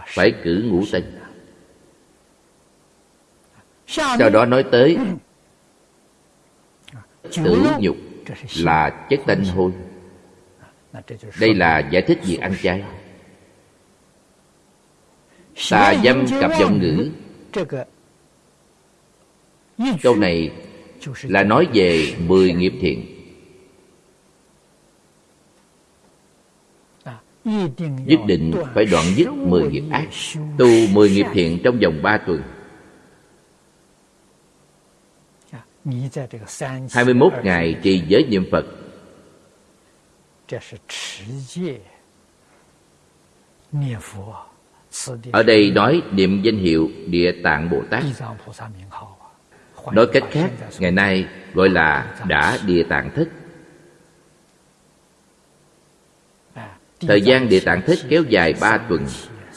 Phải cử ngũ tinh sau đó nói tới tử nhục là chất tanh hôi. đây là giải thích việc ăn chay. Tà dâm cặp giọng ngữ. Câu này là nói về mười nghiệp thiện nhất định phải đoạn dứt mười nghiệp ác tu mười nghiệp thiện trong vòng ba tuần. 21 ngày trì giới niệm Phật. Ở đây nói niệm danh hiệu Địa Tạng Bồ Tát. Nói cách khác, ngày nay gọi là đã Địa Tạng Thích Thời gian Địa Tạng Thích kéo dài 3 tuần,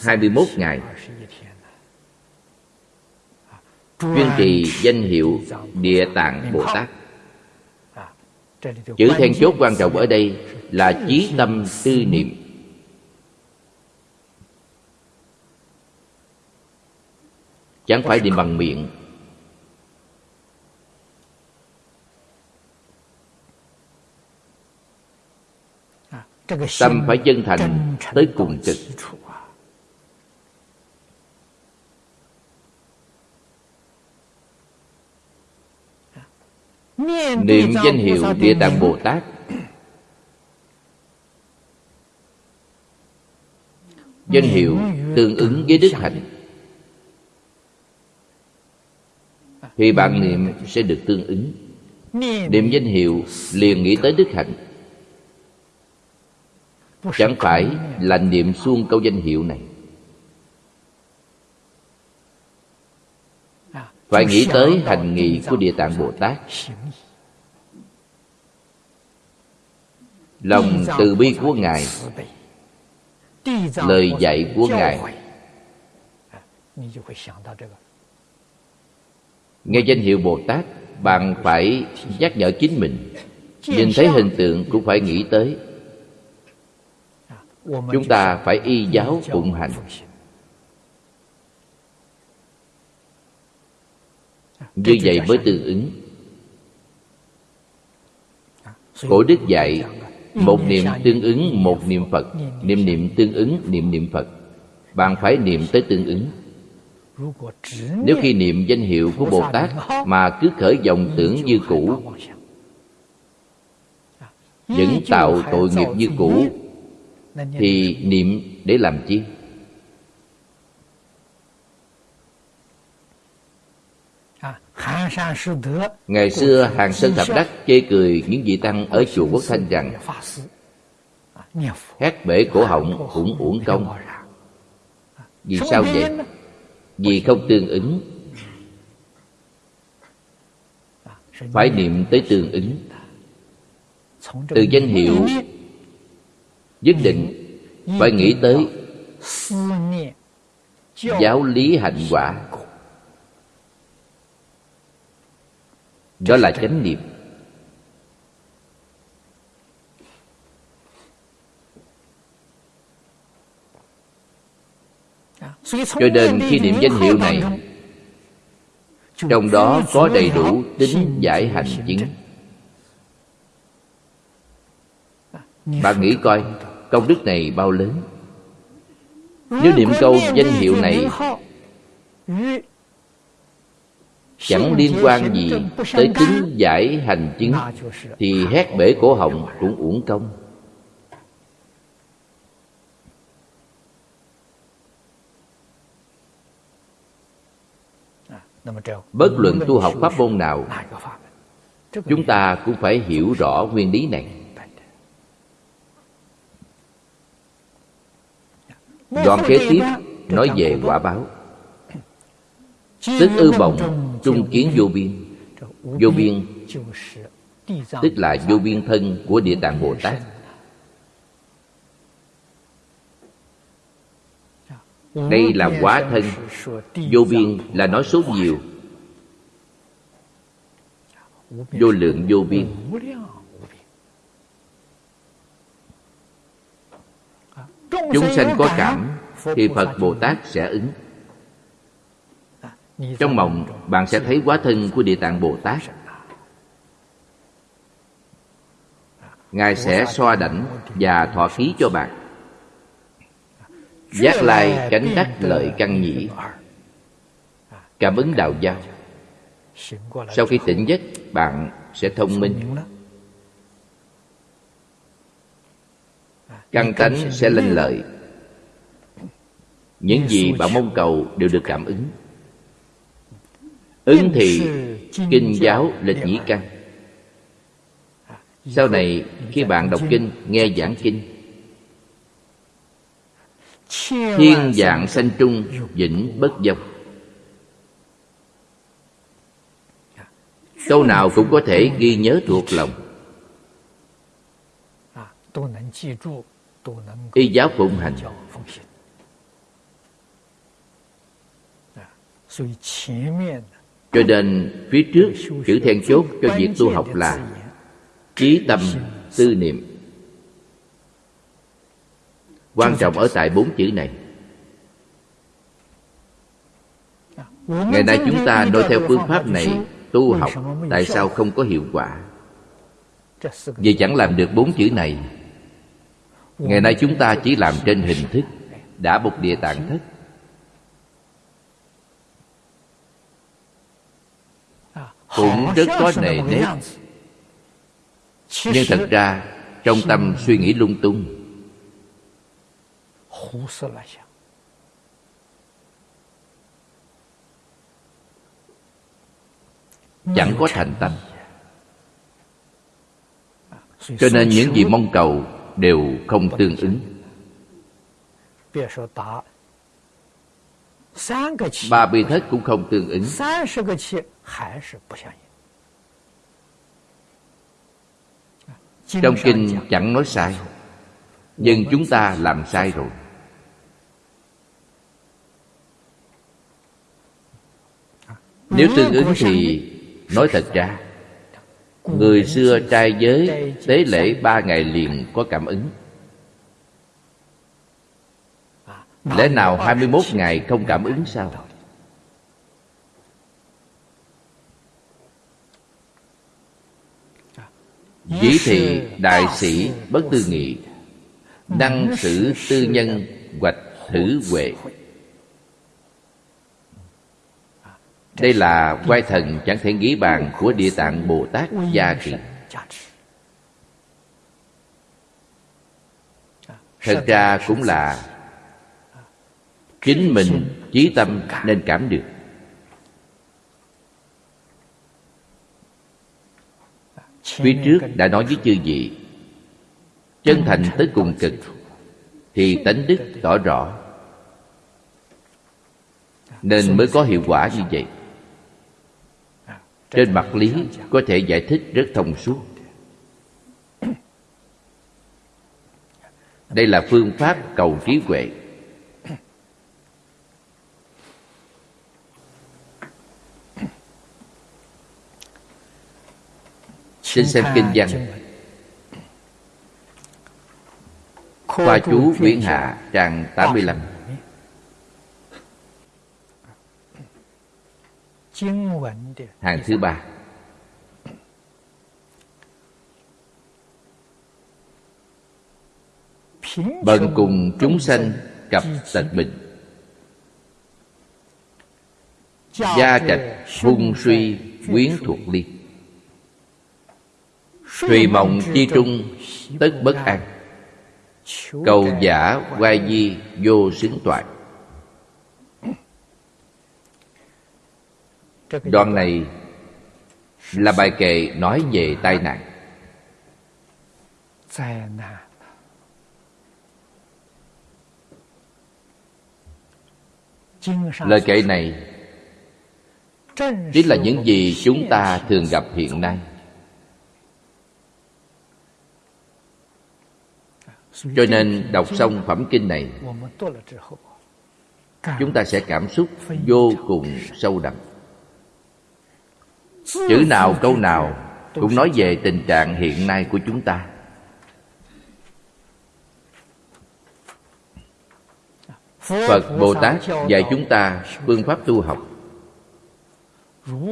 21 ngày. Chuyên trì danh hiệu địa tạng bồ tát. Chữ then chốt quan trọng ở đây là chí tâm tư niệm. Chẳng phải niệm bằng miệng tâm phải chân thành tới cùng cực niệm danh hiệu địa tạng bồ tát. Danh hiệu tương ứng với đức hạnh. Thì bạn niệm sẽ được tương ứng. Niệm danh hiệu liền nghĩ tới đức hạnh chẳng phải là niệm xuông câu danh hiệu này. Phải nghĩ tới hành nghị của địa tạng bồ tát. Lòng từ bi của ngài, lời dạy của ngài. Nghe danh hiệu bồ tát, bạn phải nhắc nhở chính mình. Nhìn thấy hình tượng cũng phải nghĩ tới chúng ta phải y giáo phụng hành. như vậy mới tương ứng. Cổ đức dạy một niệm tương ứng một niệm phật. Niệm niệm tương ứng niệm niệm phật. Bạn phải niệm tới tương ứng. Nếu khi niệm danh hiệu của bồ tát mà cứ khởi dòng tưởng như cũ vẫn tạo tội nghiệp như cũ thì niệm để làm chi? Ngày xưa Hàng Sơn Thập Đắc chê cười những vị tăng ở chùa Quốc Thanh rằng Hát bể cổ họng cũng uổng công. Vì sao vậy? Vì không tương ứng. Phải niệm tới tương ứng. Từ danh hiệu Nhất định phải nghĩ tới Giáo lý hạnh quả. Đó là chánh niệm. Cho nên khi niệm danh hiệu này, trong đó có đầy đủ tính giải hành chứng. Bạn nghĩ coi công đức này bao lớn? Nếu niệm câu danh hiệu này chẳng liên quan gì tới tính giải hành chứng, thì hét bể cổ họng cũng uổng công. Bất luận tu học pháp môn nào, chúng ta cũng phải hiểu rõ nguyên lý này. Đoạn kế tiếp nói về quả báo. Tức ư bồng trung kiến vô biên. Vô biên Tức là vô biên thân của Địa Tạng Bồ Tát. Đây là quá thân. Vô biên là nói số nhiều. Vô lượng vô biên Chúng sanh có cảm Thì Phật Bồ Tát sẽ ứng. Trong mộng bạn sẽ thấy quá thân của Địa Tạng Bồ Tát. Ngài sẽ xoa đảnh và thọ khí cho bạn. Giác lai cánh đắc lợi căn nhĩ. Cảm ứng đạo giao. Sau khi tỉnh giấc bạn sẽ thông minh Căn tánh sẽ lên lợi Những gì bạn mong cầu đều được cảm ứng Ứng thị kinh giáo lịch nhĩ căn Sau này khi bạn đọc kinh, nghe giảng kinh Thiên dạng sanh trung, vĩnh bất dông Câu nào cũng có thể ghi nhớ thuộc lòng Y giáo phụng hành. cho nên phía trước chữ then chốt cho việc tu học là Trí tâm tư niệm. Quan trọng ở tại bốn chữ này. Ngày nay chúng ta nói theo phương pháp này Tu học Tại sao không có hiệu quả? Vì chẳng làm được bốn chữ này Ngày nay chúng ta chỉ làm trên hình thức Đã một địa tạng thất. Cũng rất có nề nếp. Nhưng thật ra, trong tâm suy nghĩ lung tung, chẳng có thành tâm. Cho nên những gì mong cầu đều không tương ứng. Ba bi thất cũng không tương ứng. Trong kinh chẳng nói sai, nhưng chúng ta làm sai rồi. Nếu tương ứng thì nói thật ra người xưa trai giới, tế lễ ba ngày liền có cảm ứng. Lẽ nào 21 ngày không cảm ứng sao? Dĩ thị đại sĩ bất tư nghị, năng sử tư nhân hoạch thử huệ. Đây là quay thần chẳng thể nghĩ bàn của Địa Tạng Bồ Tát Gia Kỳ. Thật ra cũng là Chính mình trí tâm nên cảm được. Phía trước đã nói với chư vị, Chân thành tới cùng cực, Thì tánh đức tỏ rõ, Nên mới có hiệu quả như vậy. Trên mặt lý có thể giải thích rất thông suốt. Đây là phương pháp cầu trí huệ. Xin xem kinh văn. Khoa chú Viễn Hạ trang 85 Hàng thứ ba Bần cùng chúng sanh cặp tật bình。Gia trạch hung suy quyến thuộc ly Thùy mộng chi trung tất bất an Cầu giả quay di vô xứng toại Đoạn này là bài kệ nói về tai nạn. Lời kệ này Chính là những gì chúng ta thường gặp hiện nay. Cho nên đọc xong phẩm kinh này Chúng ta sẽ cảm xúc vô cùng sâu đậm Chữ nào câu nào Cũng nói về tình trạng hiện nay của chúng ta. Phật Bồ Tát dạy chúng ta phương pháp tu học.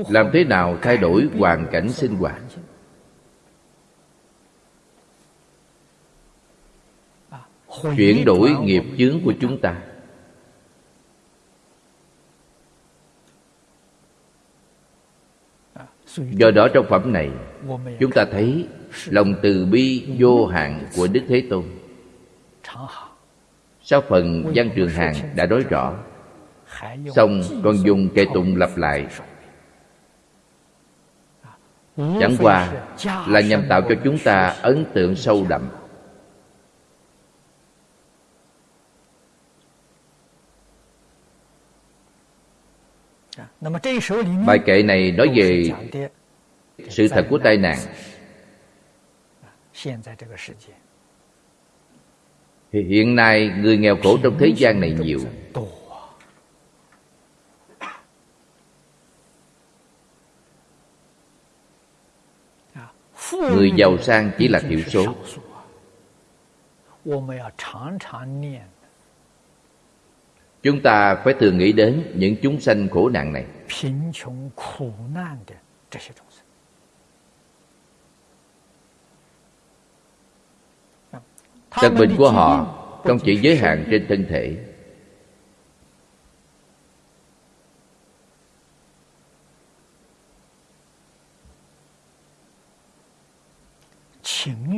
Làm thế nào thay đổi hoàn cảnh sinh hoạt? Chuyển đổi nghiệp chướng của chúng ta do đó trong phẩm này, chúng ta thấy lòng từ bi vô hạn của đức thế tôn. Sau phần văn trường hàng đã nói rõ, xong còn dùng kệ tụng lặp lại. Chẳng qua là nhằm tạo cho chúng ta ấn tượng sâu đậm. Bài kệ này nói về sự thật của tai nạn. Hiện nay người nghèo khổ trong thế gian này nhiều. Người giàu sang chỉ là thiểu số Chúng ta phải thường nghĩ đến những chúng sanh khổ nạn này. Tật bệnh của họ không chỉ giới hạn trên thân thể.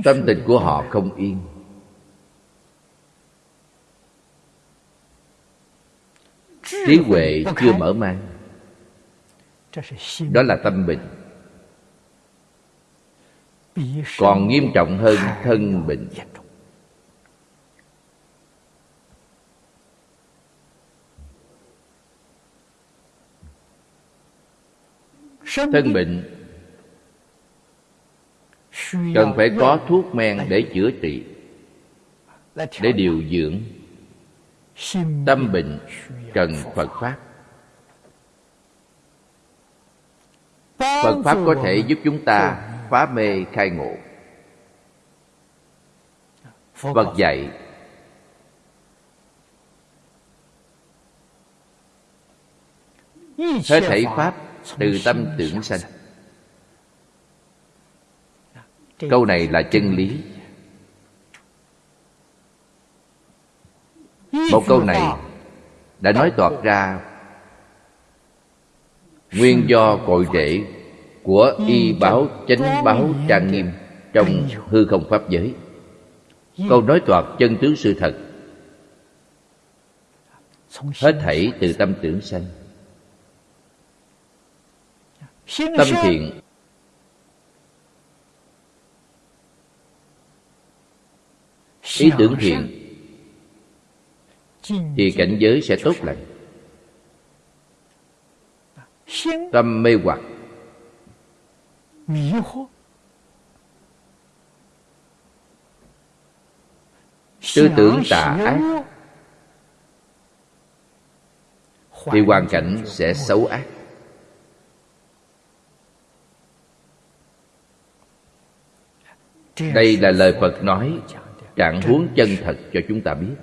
Tâm tình của họ không yên trí huệ chưa mở mang. Đó là tâm bệnh. Còn nghiêm trọng hơn thân bệnh. Thân bệnh cần phải có thuốc men để chữa trị, để điều dưỡng tâm bệnh cần phật pháp. Phật pháp có thể giúp chúng ta phá mê khai ngộ. Phật dạy hết thảy pháp từ tâm tưởng sanh. Câu này là chân lý. Một câu này đã nói toạc ra nguyên do cội rễ của y báo chánh báo trang nghiêm trong hư không pháp giới. Câu nói toạc chân tướng sự thật hết thảy từ tâm tưởng sanh. Tâm thiện ý tưởng thiện thì cảnh giới sẽ tốt lành. Tâm mê hoặc. Tư tưởng tà ác. Thì hoàn cảnh sẽ xấu ác. Đây là lời phật nói, trạng huống chân thật cho chúng ta biết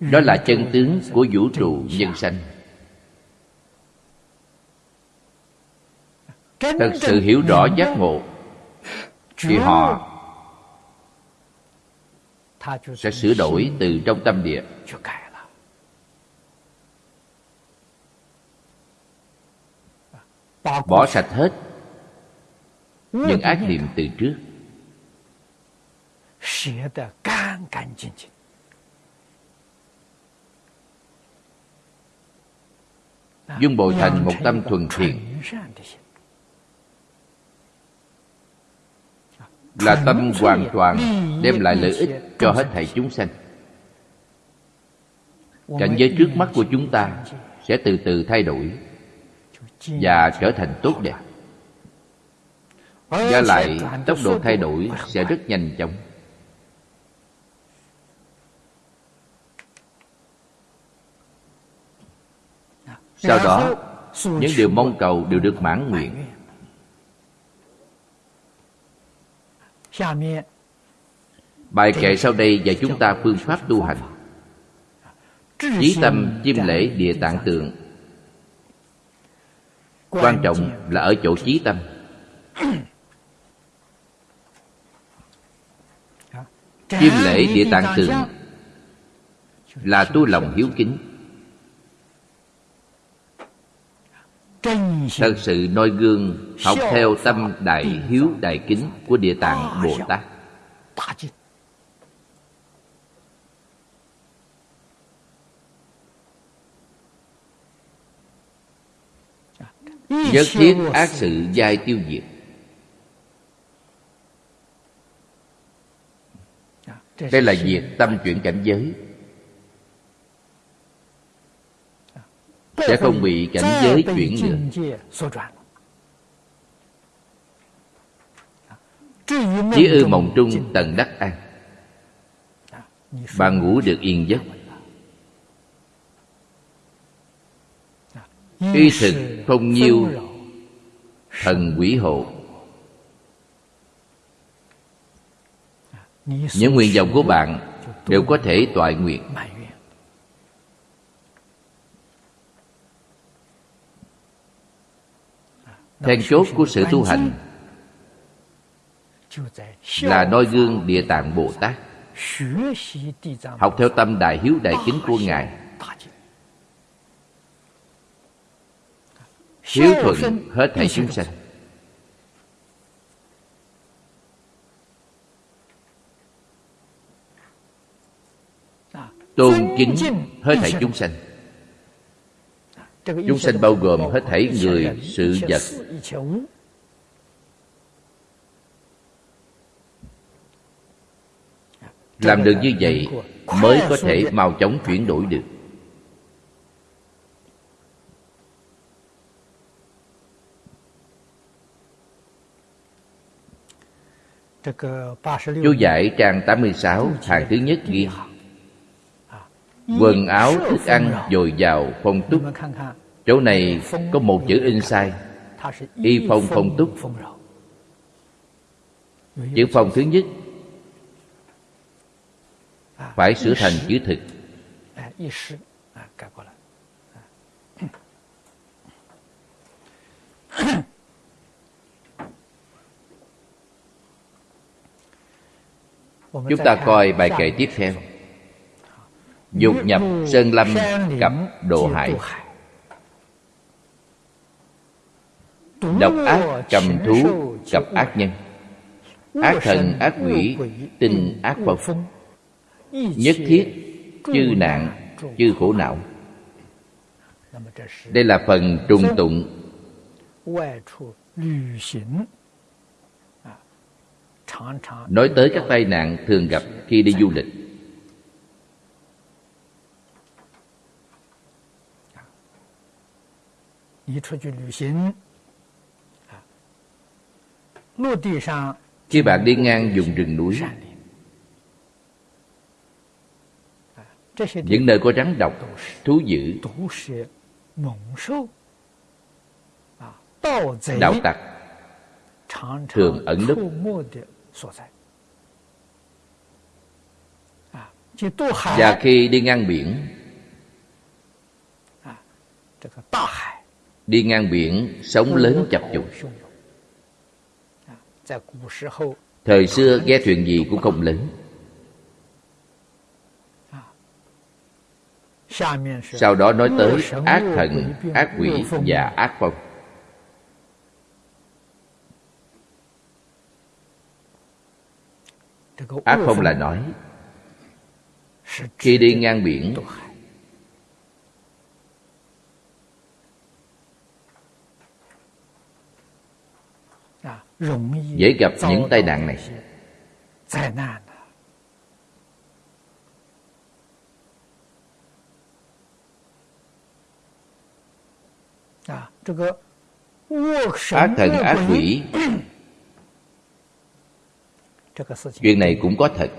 đó là chân tướng của vũ trụ nhân sanh. Thật sự hiểu rõ giác ngộ, thì họ sẽ sửa đổi từ trong tâm địa. Bỏ sạch hết những ác niệm từ trước. Dung bồi thành một tâm thuần thiện. là tâm hoàn toàn đem lại lợi ích cho hết thảy chúng sanh. Cảnh giới trước mắt của chúng ta sẽ từ từ thay đổi và trở thành tốt đẹp và lại tốc độ thay đổi sẽ rất nhanh chóng. Sau đó những điều mong cầu đều được mãn nguyện. bài kệ sau đây dạy chúng ta phương pháp tu hành. chí tâm chiêm lễ địa tạng tượng quan trọng là ở chỗ chí tâm chiêm lễ địa tạng tường là tu lòng hiếu kính. Thật sự noi gương học theo tâm đại hiếu đại kính của địa tạng bồ tát. Nhất thiết ác sự giai tiêu diệt. Đây là việc tâm chuyển cảnh giới. Sẽ không bị cảnh giới chuyển nữa Chí ư mộng trung tận đắc an. Bạn ngủ được yên giấc. Y thực không nhiêu Thần quỷ hộ. Những nguyện vọng của bạn Đều có thể toại nguyện. Then chốt của sự tu hành là noi gương địa tạng bồ tát, học theo tâm đại hiếu đại kính của ngài. Hiếu thuận hết thảy chúng sanh. Tôn kính hết thảy chúng sanh. Chúng sanh bao gồm hết thảy người sự vật. làm được như vậy mới có thể mau chóng chuyển đổi được. Chú giải trang 86 hàng thứ nhất ghi Quần áo, thức ăn, dồi dào, phong túc. Chỗ này có một chữ in sai Y phong phong túc. Chữ phong thứ nhất. Phải sửa thành chữ thực. Chúng ta coi bài kệ tiếp theo Dục nhập Sơn Lâm cặp Độ Hải. Độc ác cầm thú cặp ác nhân. Ác thần ác quỷ tinh ác phong Nhất thiết chư nạn chư khổ não. Đây là phần trùng tụng. nói tới các tai nạn thường gặp khi đi du lịch khi bạn đi ngang vùng rừng núi những nơi có rắn độc thú dữ đạo tặc thường ẩn núp và khi đi ngang biển đi ngang biển, sóng lớn chập trùng thời xưa ghe thuyền gì cũng không lớn. Sau đó nói tới ác thần, ác quỷ và ác phong. Ác phong là nói, khi đi ngang biển dễ gặp những tai nạn này. ác thần ác quỷ。chuyện này cũng có thật.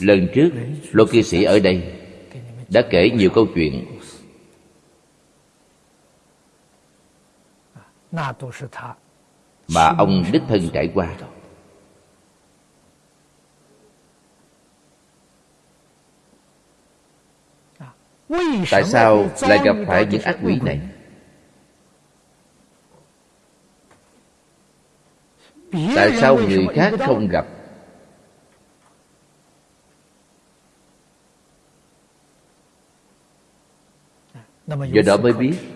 Lần trước lô cư sĩ ở đây đã kể nhiều câu chuyện mà ông đích thân trải qua. Tại sao lại gặp phải những ác quỷ này? Tại sao người khác không gặp? Do đó mới biết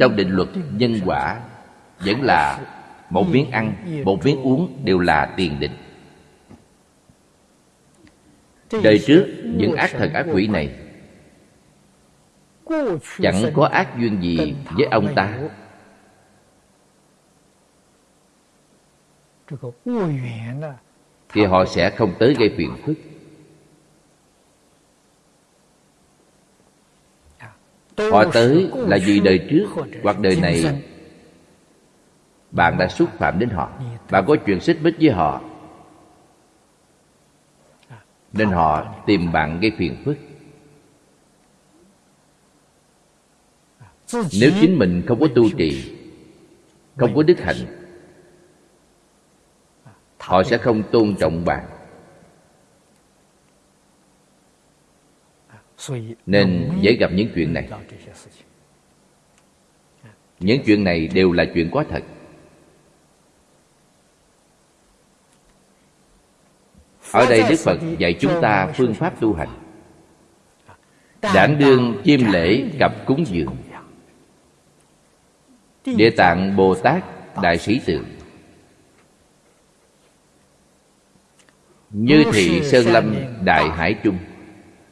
trong định luật nhân quả vẫn là một miếng ăn một miếng uống đều là tiền định. Đời trước những ác thần ác quỷ này chẳng có ác duyên gì với ông ta. thì họ sẽ không tới gây phiền phức họ tới là vì đời trước hoặc đời này. bạn đã xúc phạm đến họ. Bạn có chuyện xích mích với họ. Nên họ tìm bạn gây phiền phức. Nếu chính mình không có tu trì không có đức hạnh họ sẽ không tôn trọng bạn nên dễ gặp những chuyện này. Những chuyện này đều là chuyện có thật. Ở đây đức phật dạy chúng ta phương pháp tu hành. Đảm đương chiêm lễ cặp cúng dường. Địa tạng bồ tát đại sĩ tượng Như thị Sơn Lâm Đại Hải Trung.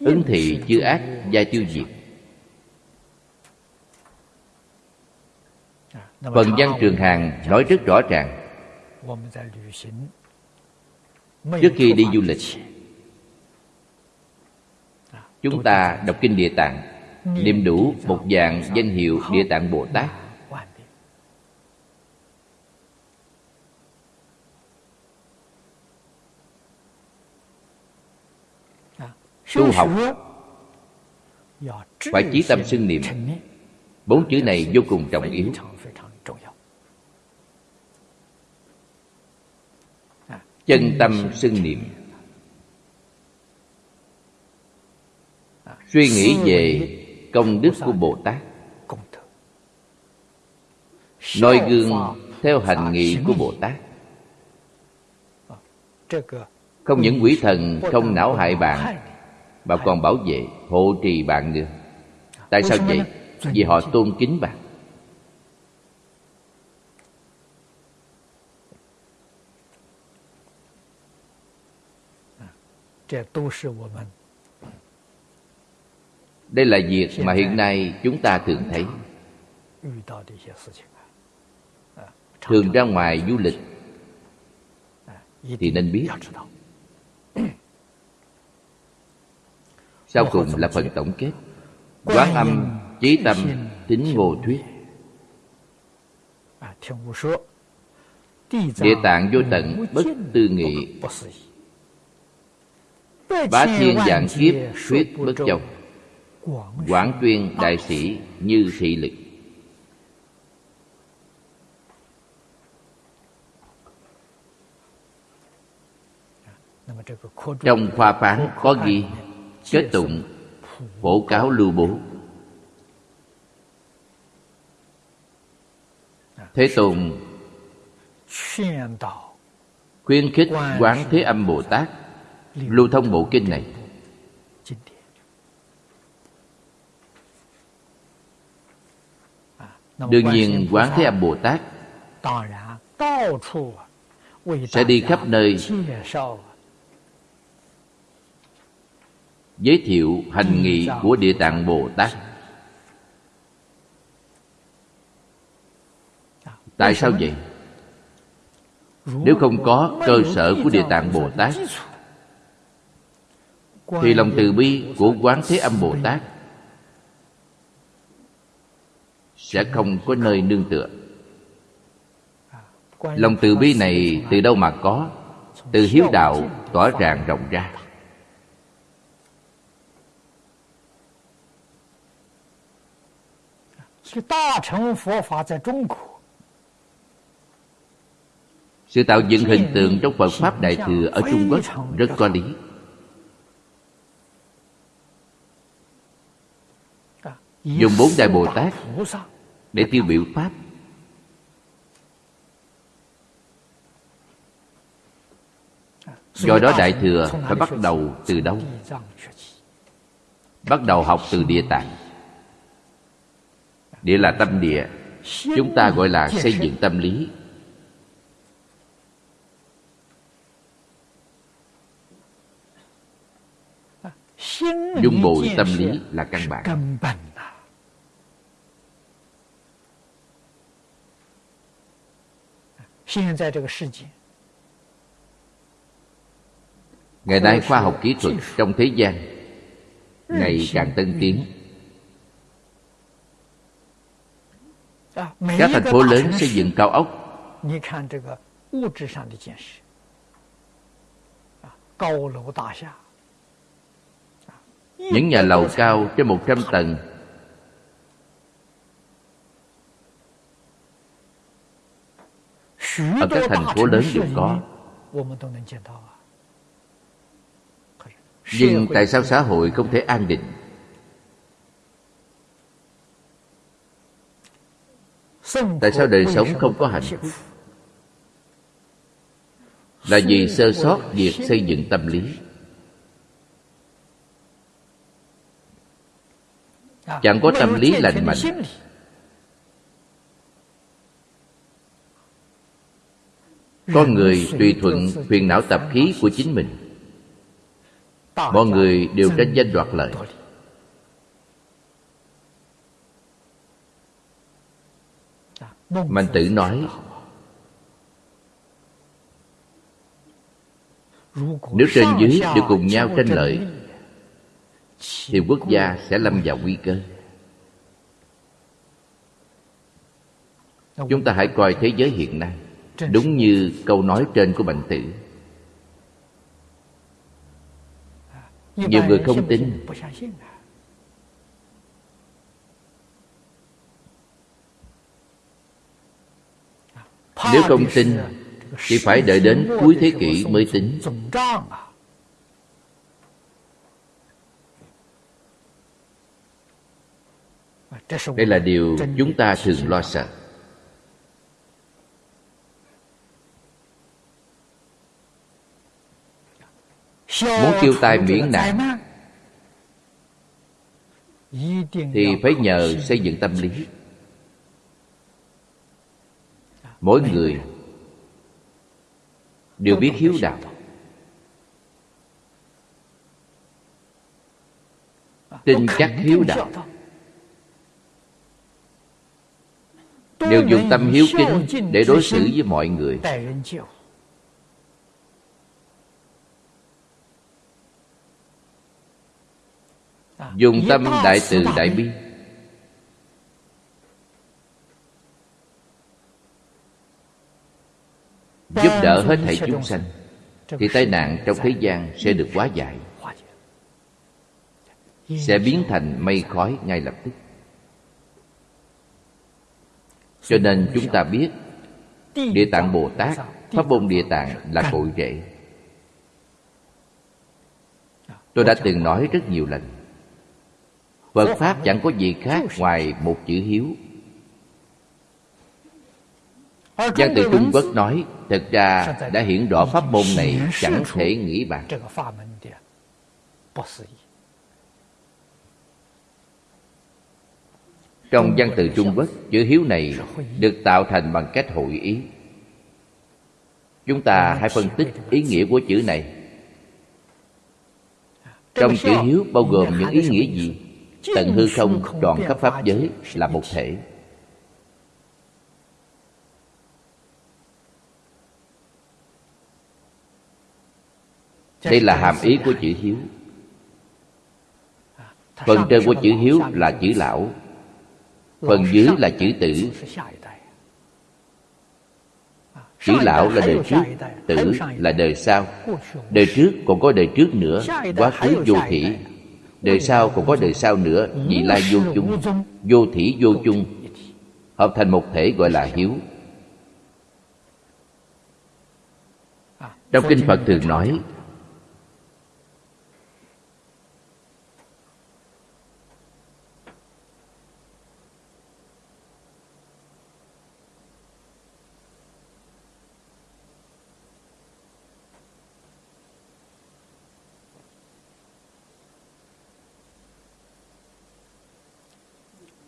Ứng thị chư ác, gia tiêu diệt. Phần văn Trường Hàng nói rất rõ ràng. Trước khi đi du lịch, Chúng ta đọc Kinh Địa Tạng, Niệm đủ một dạng danh hiệu Địa Tạng Bồ Tát. Tu học Phải chí tâm xưng niệm. Bốn chữ này vô cùng trọng yếu. chân tâm xưng niệm. suy nghĩ về công đức của bồ tát noi gương theo hành nghị của bồ tát không những quỷ thần không não hại bạn mà còn bảo vệ hộ trì bạn nữa. Tại sao vậy? vì họ tôn kính bạn đây là việc mà hiện nay chúng ta thường thấy. thường ra ngoài du lịch thì nên biết sau cùng là phần tổng kết. Quán âm chí tâm tính ngộ thuyết. Địa tạng vô tận bất tư nghị. bá thiên dạng kiếp thuyết bất châu quảng tuyên đại sĩ. như thị lực. Trong khoa phán có ghi kết tụng, phổ cáo lưu bố. Thế tôn khuyên khích quán thế âm bồ tát lưu thông bộ kinh này. Đương nhiên, quán thế âm bồ tát sẽ đi khắp nơi giới thiệu hành nghị của địa tạng bồ tát. Tại sao vậy? nếu không có cơ sở của địa tạng bồ tát thì lòng từ bi của quán thế âm bồ tát sẽ không có nơi nương tựa. Lòng từ bi này từ đâu mà có? Từ hiếu đạo tỏa ràng rộng ra sự tạo dựng hình tượng trong Phật Pháp Đại Thừa ở Trung Quốc rất có lý. Dùng bốn Đại Bồ Tát để tiêu biểu Pháp. Do đó Đại Thừa phải bắt đầu từ đâu? Bắt đầu học từ địa tạng. Địa là tâm địa. Chúng ta gọi là xây dựng tâm lý dung bồi tâm lý là căn bản ngày nay khoa học kỹ thuật trong thế gian ngày càng tân tiến các thành phố lớn xây dựng cao ốc những nhà lầu cao trên một trăm tầng ở các thành phố lớn đều có nhưng tại sao xã hội không thể an định tại sao đời sống không có hạnh phúc? Là vì sơ sót việc xây dựng tâm lý. Chẳng có tâm lý lành mạnh. con người tùy thuận phiền não tập khí của chính mình. Mọi người đều tranh danh đoạt lợi mạnh tử nói, nếu trên dưới đều cùng nhau tranh lợi, thì quốc gia sẽ lâm vào nguy cơ. Chúng ta hãy coi thế giới hiện nay, đúng như câu nói trên của mạnh tử. Nhiều người không tin nếu không tin, thì phải đợi đến cuối thế kỷ mới tính. Đây là điều chúng ta thường lo sợ. Muốn tiêu tai miễn nạn, thì phải nhờ xây dựng tâm lý mỗi người đều biết hiếu đạo. Tin chắc hiếu đạo. đều dùng tâm hiếu kính để đối xử với mọi người. Dùng tâm đại từ đại bi giúp đỡ hết thảy chúng sanh thì tai nạn trong thế gian sẽ được hóa giải. sẽ biến thành mây khói ngay lập tức. Cho nên chúng ta biết địa tạng bồ tát pháp môn địa tạng là cội rễ. Tôi đã từng nói rất nhiều lần. Phật pháp chẳng có gì khác ngoài một chữ hiếu Văn từ Trung Quốc nói Thực ra đã hiện rõ pháp môn này chẳng thể nghĩ bàn. Trong văn từ Trung Quốc Chữ hiếu này được tạo thành bằng cách hội ý. Chúng ta hãy phân tích ý nghĩa của chữ này. Trong chữ hiếu bao gồm những ý nghĩa gì? Tận hư không trọn khắp pháp giới là một thể đây là hàm ý của chữ hiếu. Phần trên của chữ hiếu là chữ lão. Phần dưới là chữ tử. Chữ lão là đời trước, tử là đời sau. Đời trước còn có đời trước nữa, quá khứ vô thị; đời sau còn có đời sau nữa vị lai vô chung. Vô thị vô chung. Hợp thành một thể gọi là hiếu. Trong kinh phật thường nói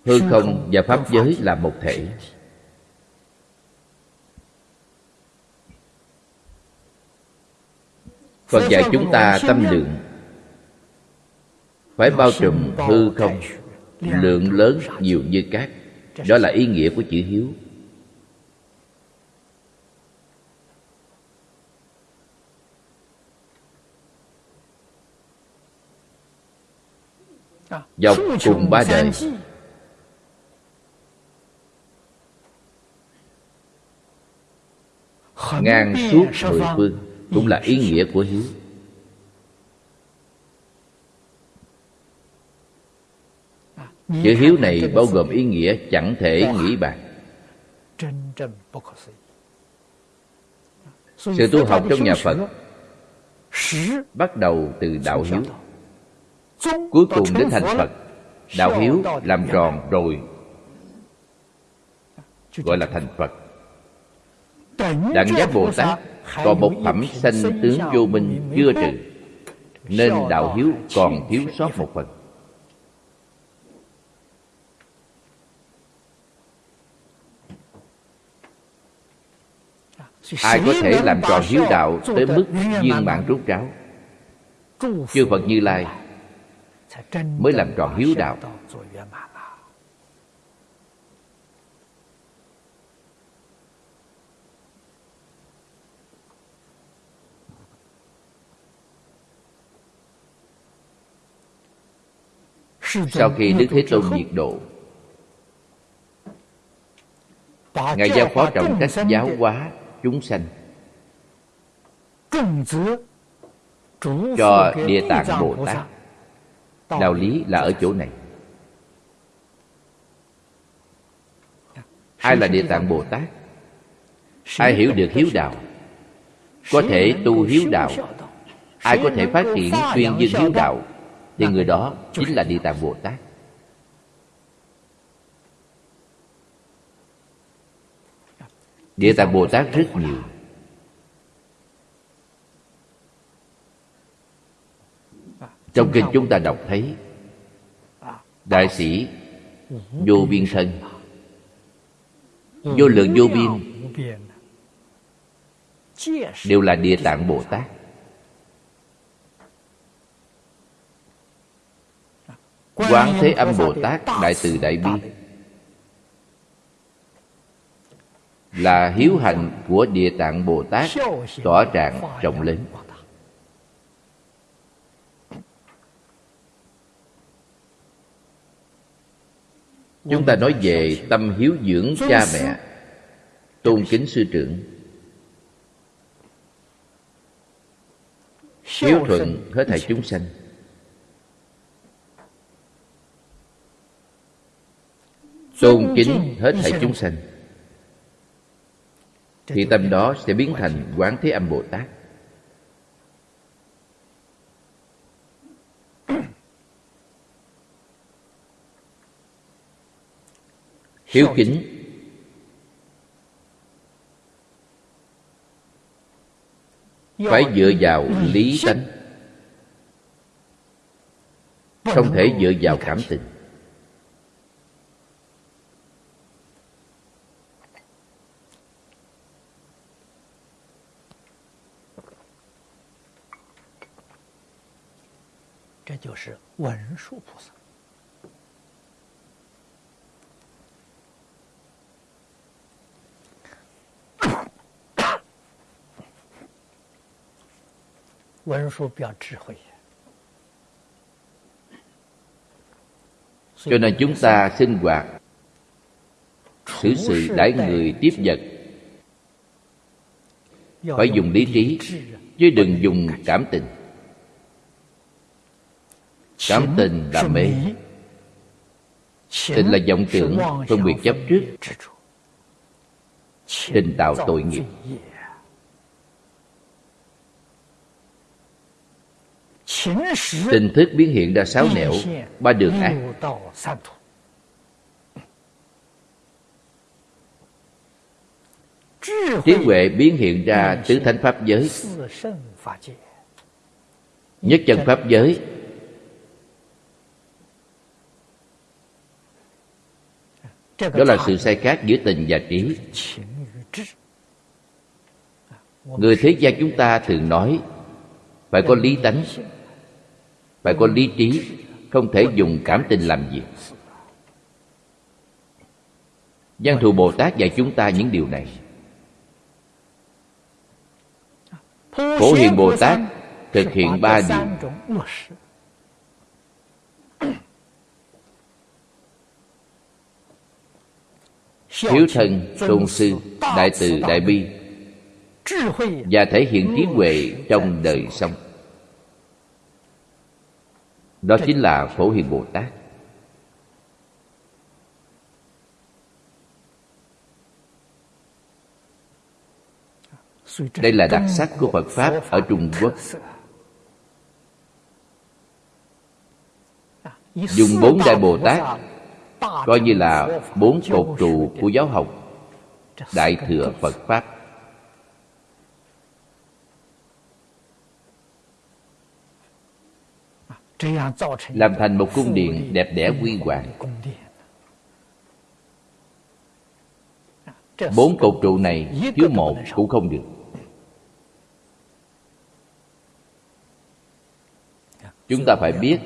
hư không và pháp giới là một thể. Phật dạy chúng ta tâm lượng. Phải bao trùm hư không lượng lớn nhiều như cát. Đó là ý nghĩa của chữ hiếu. Dọc cùng ba đời ngang suốt mười phương cũng là ý nghĩa của hiếu. Chữ hiếu này bao gồm ý nghĩa chẳng thể nghĩ bàn. Sự tu học trong nhà phật bắt đầu từ đạo hiếu. cuối cùng đến thành phật đạo hiếu làm tròn rồi gọi là thành phật Đặng giác Bồ Tát còn một phẩm sanh tướng vô minh chưa trừ Nên đạo hiếu còn thiếu sót một phần. Ai có thể làm tròn hiếu đạo tới mức viên mãn rút ráo. chư phật như lai mới làm tròn hiếu đạo sau khi đức thế tôn diệt độ ngài giao phó trọng trách giáo hóa chúng sanh cho địa tạng bồ tát. Đạo lý là ở chỗ này. Ai là địa tạng bồ tát? Ai hiểu được hiếu đạo? Có thể tu hiếu đạo. Ai có thể phát triển tuyên dương hiếu đạo thì người đó chính là địa tạng bồ tát. Địa tạng bồ tát rất nhiều. Trong kinh chúng ta đọc thấy đại sĩ vô biên thân vô lượng vô biên đều là địa tạng bồ tát quán thế âm bồ tát đại từ đại bi. là hiếu hạnh của địa tạng bồ tát tỏa trạng rộng lớn chúng ta nói về tâm hiếu dưỡng cha mẹ tôn kính sư trưởng. Hiếu thuận hết thảy chúng sanh tôn kính hết thảy chúng sanh. Thì tâm đó sẽ biến thành quán thế âm bồ tát. Hiếu kính. Phải dựa vào lý tánh. Không thể dựa vào cảm tình Đó 就是文殊菩萨。文殊表智慧 cho nên chúng ta sinh hoạt xử sự đãi người tiếp vật phải dùng lý trí chứ đừng dùng cảm tình cảm tình là mê. tình là vọng tưởng phân biệt chấp trước. tình tạo tội nghiệp. tình thức biến hiện ra sáu nẻo ba đường ác. trí huệ biến hiện ra tứ thánh pháp giới. nhất chân pháp giới đó là sự sai khác giữa tình và trí. Người thế gian chúng ta thường nói phải có lý tánh phải có lý trí không thể dùng cảm tình làm việc Văn thù Bồ Tát dạy chúng ta những điều này. Phổ Hiền Bồ Tát thực hiện ba điều Hiếu thân, tôn sư, đại từ, đại bi. Và thể hiện trí huệ trong đời sống. Đó chính là Phổ Hiền Bồ Tát. Đây là đặc sắc của Phật Pháp ở Trung Quốc. Dùng bốn Đại Bồ Tát Coi như là bốn cột trụ của giáo học, Đại Thừa Phật Pháp. Làm thành một cung điện đẹp đẽ quy hoàng. Bốn cột trụ này thiếu một cũng không được. Chúng ta phải biết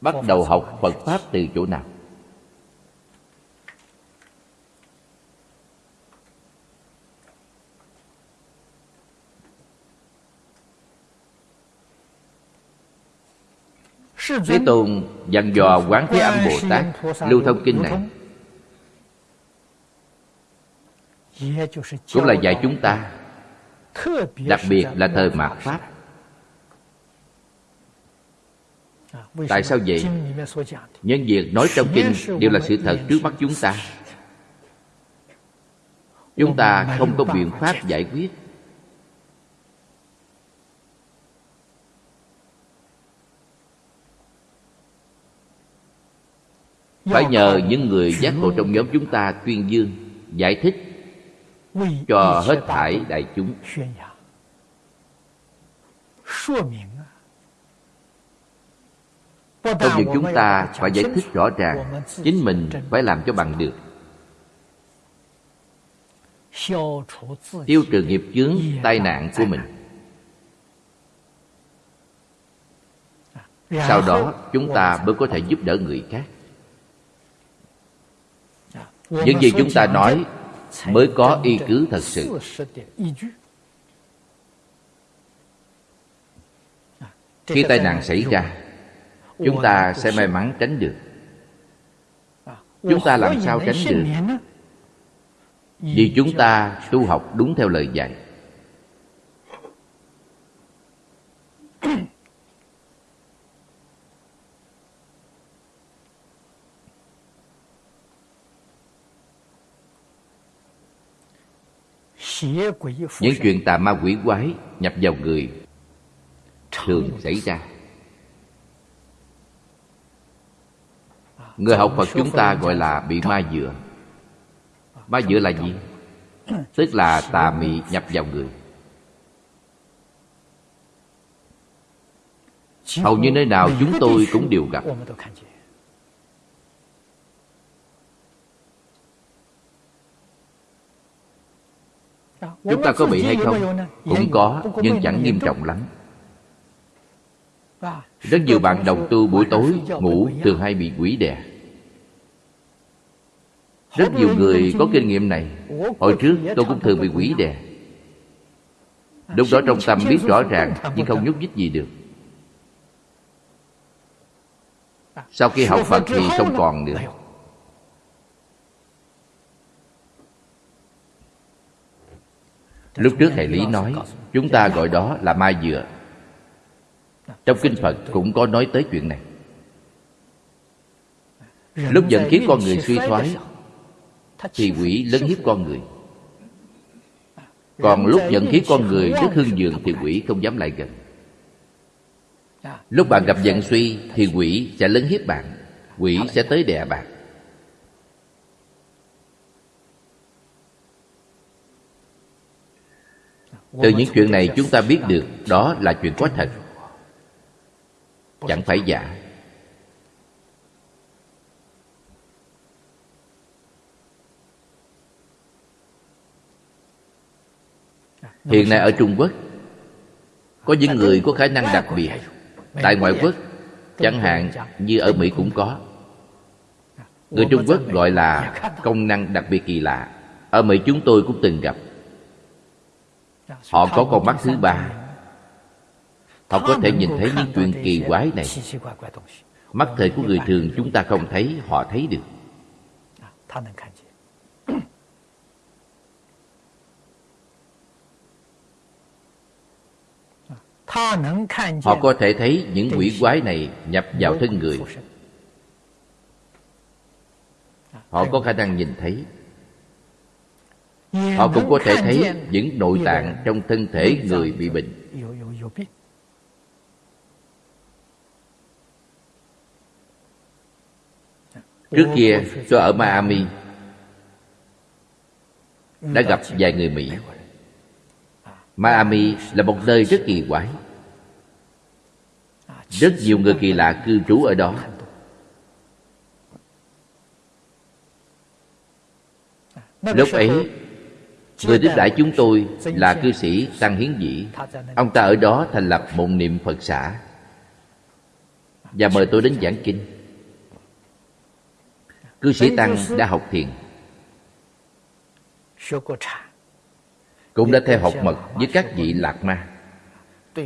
bắt đầu học Phật Pháp từ chỗ nào? Thế Tôn dặn dò Quán Thế Âm Bồ Tát lưu thông kinh này. Cũng là dạy chúng ta đặc biệt là thời mạt pháp. Tại sao vậy? Nhân việc nói trong kinh đều là sự thật trước mắt chúng ta. Chúng ta không có biện pháp giải quyết. Phải nhờ những người giác ngộ trong nhóm chúng ta tuyên dương Giải thích cho hết thải đại chúng. Công việc chúng ta phải giải thích rõ ràng Chính mình phải làm cho bằng được. Tiêu trừ nghiệp chướng tai nạn của mình. Sau đó chúng ta mới có thể giúp đỡ người khác. Những gì chúng ta nói mới có y cứ thật sự. Khi tai nạn xảy ra chúng ta sẽ may mắn tránh được. Chúng ta làm sao tránh được? vì chúng ta tu học đúng theo lời dạy. Những chuyện tà ma quỷ quái nhập vào người thường xảy ra Người học Phật chúng ta gọi là bị ma dựa Ma dựa là gì? Tức là tà mị nhập vào người Hầu như nơi nào chúng tôi cũng đều gặp Chúng ta có bị hay không? Cũng có, nhưng chẳng nghiêm trọng lắm rất nhiều bạn đồng tu buổi tối ngủ thường hay bị quỷ đè. Rất nhiều người có kinh nghiệm này. Hồi trước tôi cũng thường bị quỷ đè. Lúc đó trong tâm biết rõ ràng, nhưng không nhúc nhích gì được. Sau khi học phật thì không còn nữa. Lúc trước thầy lý nói, chúng ta gọi đó là mai dừa trong kinh phật cũng có nói tới chuyện này. Lúc vận khí con người suy thoái thì quỷ lớn hiếp con người. Còn lúc vận khí con người rất hưng dường thì quỷ không dám lại gần. Lúc bạn gặp vận suy thì quỷ sẽ lớn hiếp bạn quỷ sẽ tới đè bạn. Từ những chuyện này chúng ta biết được đó là chuyện có thật chẳng phải giả. Hiện nay ở trung quốc có những người có khả năng đặc biệt. Tại ngoại quốc chẳng hạn như ở mỹ cũng có. Người trung quốc gọi là công năng đặc biệt kỳ lạ. Ở mỹ chúng tôi cũng từng gặp. Họ có con mắt thứ ba Họ có thể nhìn thấy những chuyện kỳ quái này. Mắt thời của người thường chúng ta không thấy Họ thấy được. À, à, họ có thể thấy những quỷ quái này nhập vào thân người. Họ à, có khả năng nhìn thấy. Họ cũng có thể thấy những nội tạng trong thân thể người bị bệnh. Trước kia tôi ở miami, đã gặp vài người mỹ. Miami là một nơi rất kỳ quái. Rất nhiều người kỳ lạ cư trú ở đó. Lúc ấy, Người tiếp đãi chúng tôi là cư sĩ Tăng Hiến Dĩ. Ông ta ở đó thành lập một niệm Phật xã Và mời tôi đến giảng kinh. Cư sĩ Tăng đã học thiền. Cũng đã theo học mật với các vị lạc ma.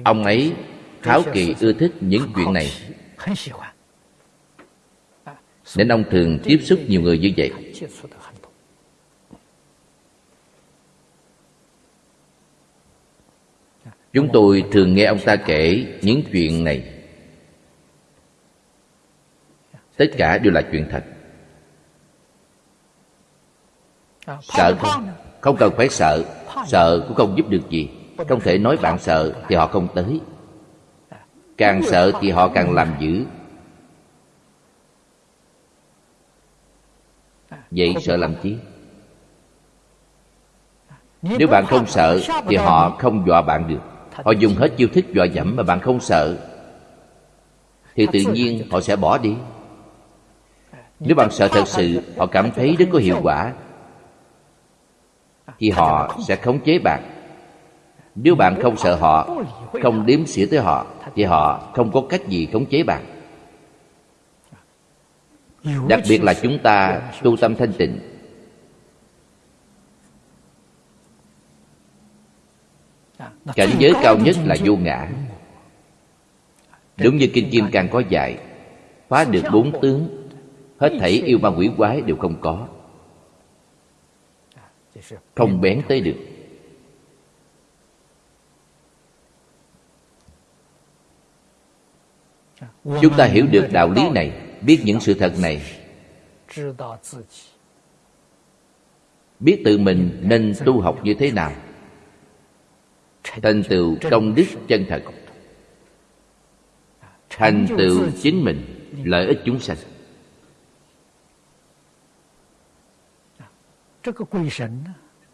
Ông ấy kháo kỳ ưa thích những chuyện này. Nên ông thường tiếp xúc nhiều người như vậy. Chúng tôi thường nghe ông ta kể những chuyện này. Tất cả đều là chuyện thật Sợ. Không? Không cần phải sợ. Sợ cũng không giúp được gì. Không thể nói bạn sợ thì họ không tới. Càng sợ thì họ càng làm dữ. Vậy sợ làm chi? Nếu bạn không sợ Thì họ không dọa bạn được. Họ dùng hết chiêu thức dọa dẫm mà bạn không sợ. Thì tự nhiên họ sẽ bỏ đi. Nếu bạn sợ thật sự Họ cảm thấy rất có hiệu quả thì họ sẽ khống chế bạn. Nếu bạn không sợ họ, Không đếm xỉa tới họ, Thì họ không có cách gì khống chế bạn. Đặc biệt là chúng ta tu tâm thanh tịnh. Cảnh giới cao nhất là vô ngã. Đúng như Kinh Kim Cang có dạy, Phá được bốn tướng, Hết thảy yêu ma quỷ quái đều không có. Không bén tới được. Chúng ta hiểu được đạo lý này, Biết những sự thật này. Biết tự mình nên tu học như thế nào. Thành tựu công đức chân thật. Thành tựu chính mình, lợi ích chúng sanh.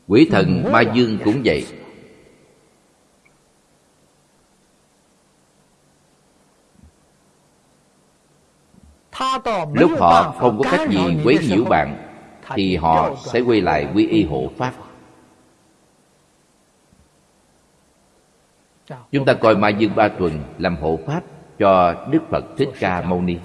Quỷ thần ma dương cũng vậy. Lúc họ không có cách gì quấy nhiễu bạn thì họ sẽ quay lại quy y hộ pháp. Chúng ta coi Mai Dương Ba Tuần làm hộ pháp cho Đức Phật Thích Ca Mâu Ni.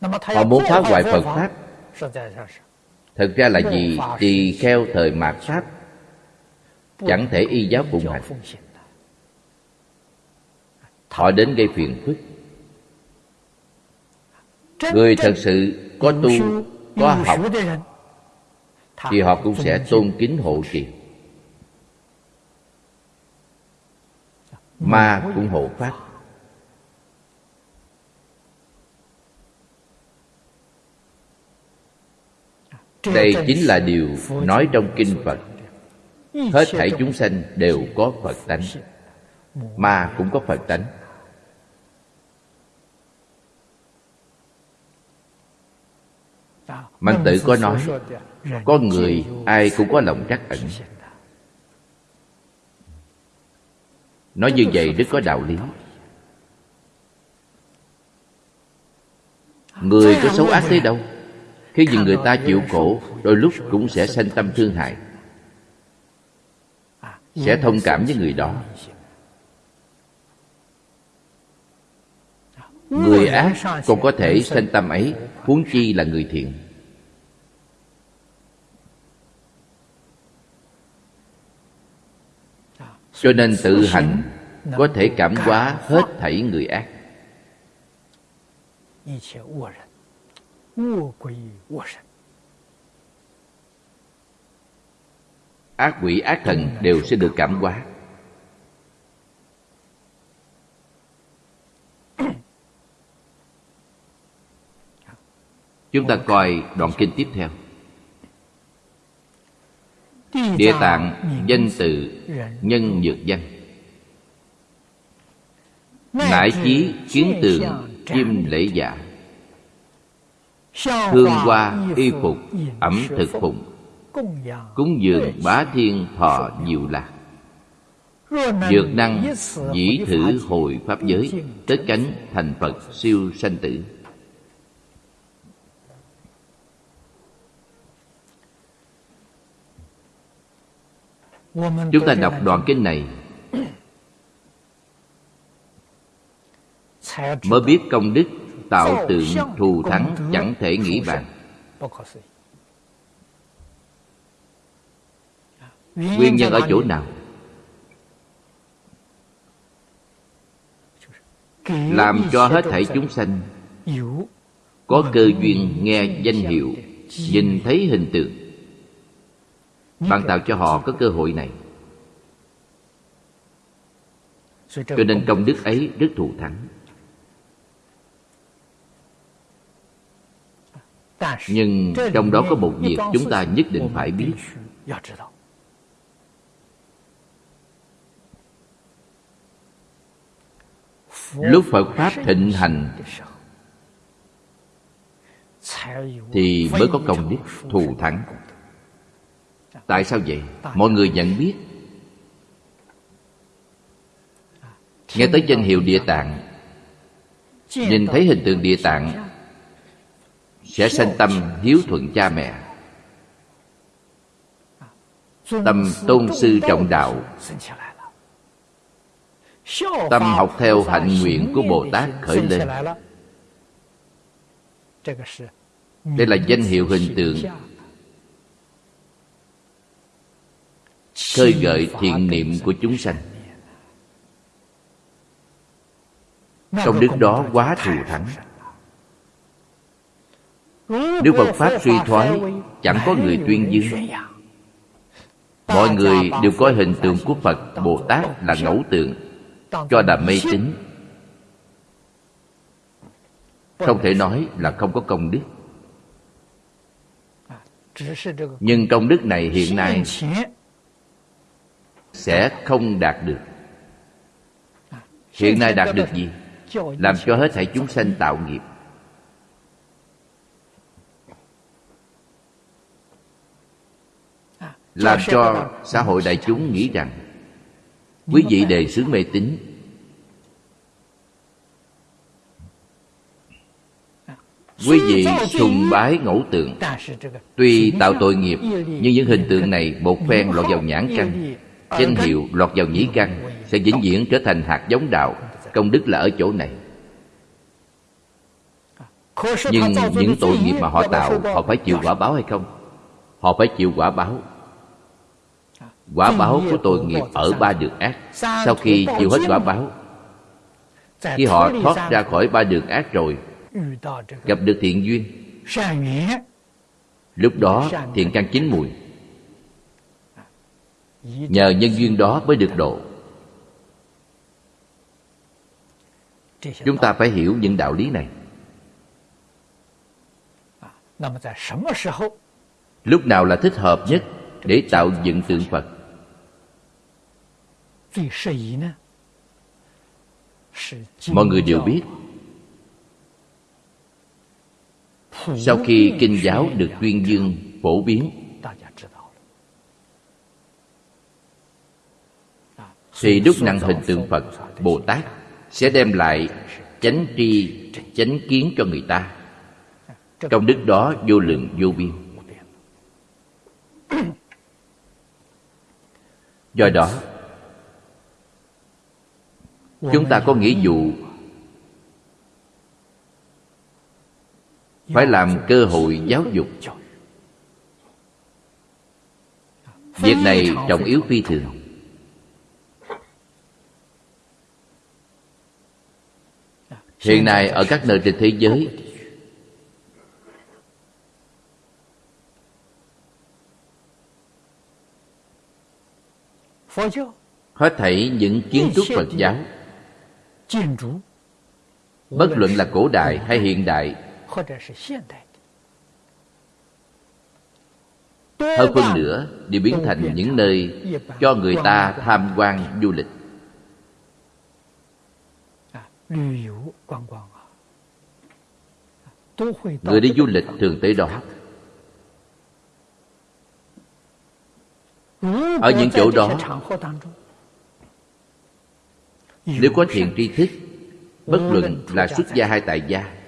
Họ muốn phá hoại Phật Pháp. Thật ra là gì? Tỳ kheo thời mạt Pháp. Chẳng thể y giáo phụng hành. Họ đến gây phiền phức. Người thật sự có tu, có học thì họ cũng sẽ tôn kính hộ trì. Ma cũng hộ pháp đây chính là điều nói trong kinh phật. Hết thảy chúng sanh đều có phật tánh ma cũng có phật tánh. Mạnh tử có nói Có người ai cũng có lòng trắc ẩn. Nói như vậy rất có đạo lý. Người có xấu ác thế đâu Khi nhìn người ta chịu khổ Đôi lúc cũng sẽ sanh tâm thương hại. Sẽ thông cảm với người đó. Người ác còn có thể sanh tâm ấy Huống chi là người thiện. Cho nên tự hạnh Có thể cảm hóa hết thảy người ác Ác quỷ, ác thần đều sẽ được cảm hóa. Chúng ta coi đoạn kinh tiếp theo. Địa tạng, danh từ, nhân nhược danh. Nải chí kiến tường chim lễ giả hương hoa y phục ẩm thực phụng. cúng dường bá thiên thọ diệu lạc. Dược năng dĩ thử hồi pháp giới tới cánh thành phật siêu sanh tử. Chúng ta đọc đoạn kinh này. Mới biết công đức tạo tượng thù thắng chẳng thể nghĩ bàn. nguyên nhân ở chỗ nào? Làm cho hết thảy chúng sanh. có cơ duyên nghe danh hiệu nhìn thấy hình tượng. Bạn tạo cho họ có cơ hội này. Cho nên công đức ấy rất thù thắng nhưng trong đó có một việc chúng ta nhất định phải biết. Lúc phật pháp thịnh hành thì mới có công đức thù thắng. tại sao vậy? Mọi người nhận biết. Nghe tới danh hiệu địa tạng nhìn thấy hình tượng địa tạng sẽ sanh tâm hiếu thuận cha mẹ. Tâm tôn sư trọng đạo. Tâm học theo hạnh nguyện của bồ tát khởi lên. Đây là danh hiệu hình tượng. Khơi gợi thiện niệm của chúng sanh. Công đức đó quá thù thắng nếu phật pháp suy thoái, chẳng có người tuyên dương. Mọi người đều coi hình tượng của phật bồ tát là ngẫu tượng cho là mê tín. Không thể nói là không có công đức. Nhưng công đức này hiện nay sẽ không đạt được. Hiện nay đạt được gì? Làm cho hết thảy chúng sanh tạo nghiệp. Làm cho xã hội đại chúng nghĩ rằng quý vị đề xướng mê tín. Quý vị sùng bái ngẫu tượng. Tuy tạo tội nghiệp nhưng những hình tượng này một phen lọt vào nhãn căn. Danh hiệu lọt vào nhĩ căn sẽ vĩnh viễn trở thành hạt giống đạo. Công đức là ở chỗ này. Nhưng những tội nghiệp mà họ tạo họ phải chịu quả báo hay không? Họ phải chịu quả báo quả báo của tội nghiệp ở ba đường ác. Sau khi chịu hết quả báo khi họ thoát ra khỏi ba đường ác rồi gặp được thiện duyên. Lúc đó thiện căn chín mùi. Nhờ nhân duyên đó mới được độ. Chúng ta phải hiểu những đạo lý này. Lúc nào là thích hợp nhất để tạo dựng tượng phật mọi người đều biết. sau khi kinh giáo được tuyên dương phổ biến thì đúc nặng hình tượng phật bồ tát sẽ đem lại chánh tri chánh kiến cho người ta. công đức đó vô lượng vô biên. do đó chúng ta có nghĩa vụ phải làm cơ hội giáo dục. Việc này trọng yếu phi thường. Hiện nay ở các nơi trên thế giới hết thảy những kiến trúc phật giáo bất luận là cổ đại hay hiện đại hơn phân nữa đều biến thành những nơi cho người ta tham quan du lịch。người đi du lịch thường tới đó。ở những chỗ đó nếu có thiện tri thức bất luận là xuất gia hay tại gia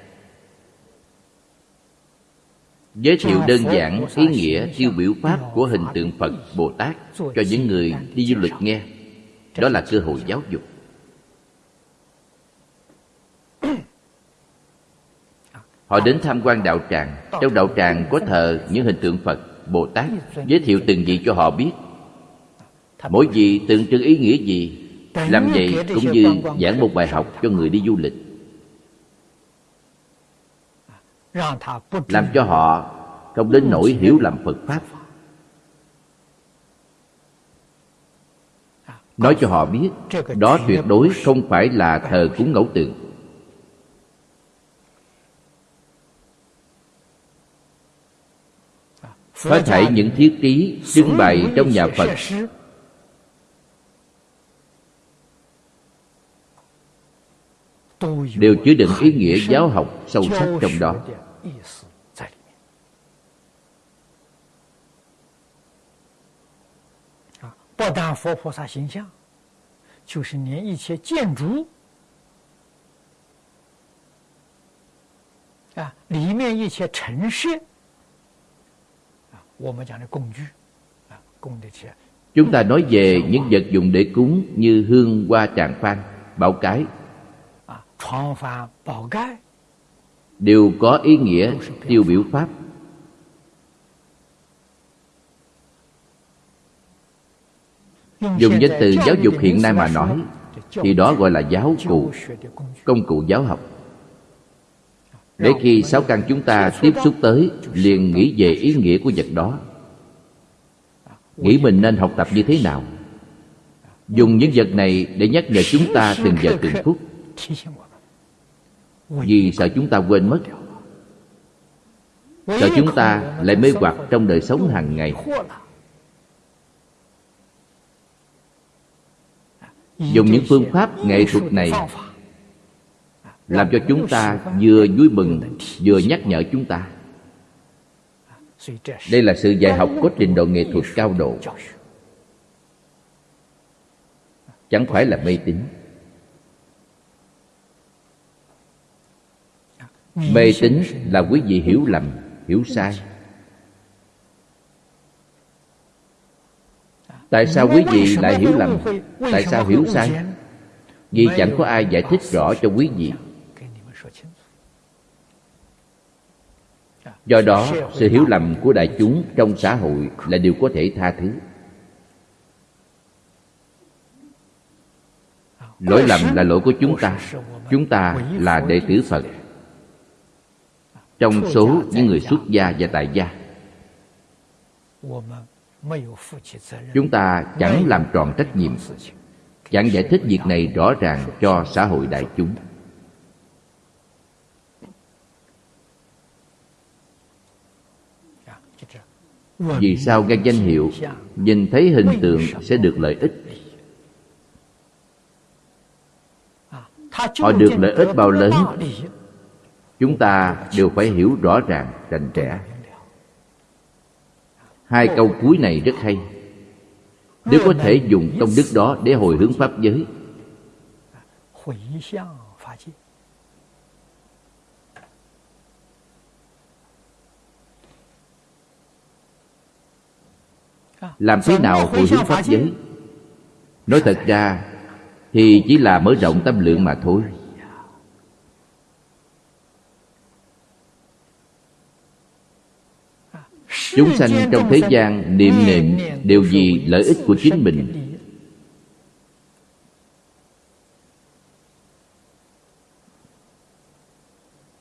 Giới thiệu đơn giản ý nghĩa tiêu biểu pháp của hình tượng Phật, Bồ Tát cho những người đi du lịch nghe. Đó là cơ hội giáo dục. Họ đến tham quan đạo tràng. Trong đạo tràng có thờ những hình tượng Phật, Bồ Tát, giới thiệu từng vị cho họ biết. Mỗi vị tượng trưng ý nghĩa gì, làm vậy cũng như giảng một bài học cho người đi du lịch. Làm cho họ không đến nỗi hiểu lầm Phật Pháp. Nói cho họ biết, đó tuyệt đối không phải là thờ cúng ngẫu tượng. Hết thảy những thiết trí trưng bày trong nhà Phật đều chứa đựng ý nghĩa giáo học sâu sắc trong đó. À, chúng ta nói về những vật dụng để cúng như hương hoa tràng phan bảo cái đều có ý nghĩa tiêu biểu pháp. Dùng danh từ giáo dục hiện nay mà nói, thì đó gọi là giáo cụ, công cụ giáo học. Để khi sáu căn chúng ta tiếp xúc tới, liền nghĩ về ý nghĩa của vật đó. Nghĩ mình nên học tập như thế nào? Dùng những vật này để nhắc nhở chúng ta từng giờ từng phút vì sợ chúng ta quên mất. Sợ chúng ta lại mê hoặc trong đời sống hàng ngày. Dùng những phương pháp nghệ thuật này làm cho chúng ta vừa vui mừng, vừa nhắc nhở chúng ta. Đây là sự dạy học có trình độ nghệ thuật cao độ. Chẳng phải là mê tín. Mê tín là quý vị hiểu lầm, hiểu sai. Tại sao quý vị lại hiểu lầm? Tại sao hiểu sai? Vì chẳng có ai giải thích rõ cho quý vị. Do đó, sự hiểu lầm của đại chúng trong xã hội là điều có thể tha thứ. Lỗi lầm là lỗi của chúng ta. Chúng ta là đệ tử phật trong số những người xuất gia và tại gia. Chúng ta chẳng làm tròn trách nhiệm chẳng giải thích việc này rõ ràng cho xã hội đại chúng. Vì sao nghe danh hiệu nhìn thấy hình tượng sẽ được lợi ích? Họ được lợi ích bao lớn chúng ta đều phải hiểu rõ ràng, rành trẻ. hai câu cuối này rất hay. Nếu có thể dùng công đức đó để hồi hướng pháp giới, làm thế nào hồi hướng pháp giới? Nói thật ra, thì chỉ là mở rộng tâm lượng mà thôi. Chúng sanh trong thế gian niệm niệm đều vì lợi ích của chính mình.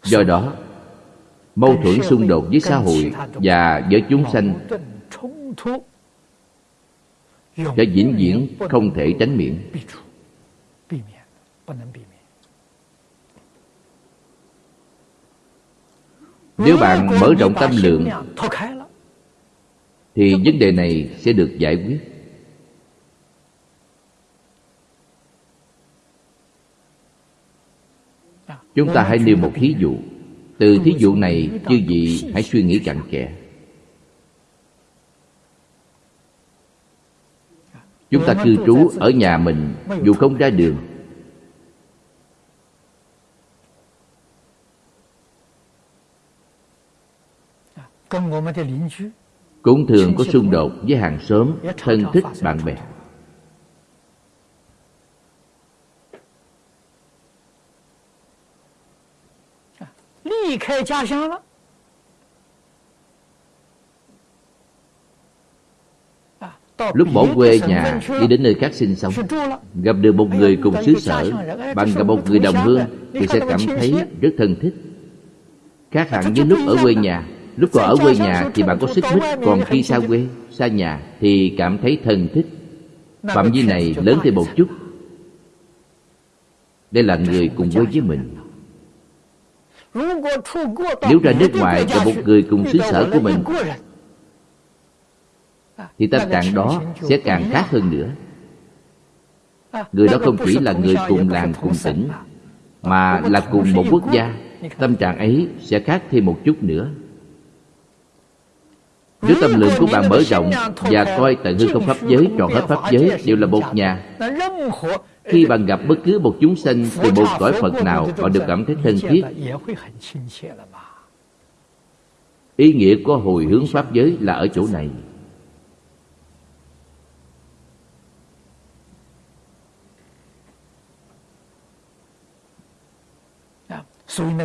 do đó mâu thuẫn xung đột với xã hội và với chúng sanh sẽ vĩnh viễn không thể tránh miễn nếu bạn mở rộng tâm lượng thì vấn đề này sẽ được giải quyết. Chúng ta hãy nêu một thí dụ. Từ thí dụ này chư vị hãy suy nghĩ cặn kẽ. Chúng ta cư trú ở nhà mình dù không ra đường cũng thường có xung đột với hàng xóm, thân thích, bạn bè. Lúc bỏ quê nhà, đi đến nơi khác sinh sống, Gặp được một người cùng xứ sở Bạn gặp một người đồng hương, Thì sẽ cảm thấy rất thân thích. Khác hẳn với lúc ở quê nhà Lúc còn ở quê nhà thì bạn có sức mích Còn khi xa quê, xa nhà Thì cảm thấy thân thích. Phạm vi này lớn thêm một chút. Đây là người cùng quê với mình. Nếu ra nước ngoài gặp một người cùng xứ sở của mình thì tâm trạng đó sẽ càng khác hơn nữa. Người đó không chỉ là người cùng làng cùng tỉnh mà là cùng một quốc gia. Tâm trạng ấy sẽ khác thêm một chút nữa nếu tâm lượng của bạn mở rộng và coi tận hư không pháp giới trọn hết pháp giới đều là một nhà. Khi bạn gặp bất cứ một chúng sanh từ một cõi phật nào bạn đều cảm thấy thân thiết. Ý nghĩa của hồi hướng pháp giới là ở chỗ này.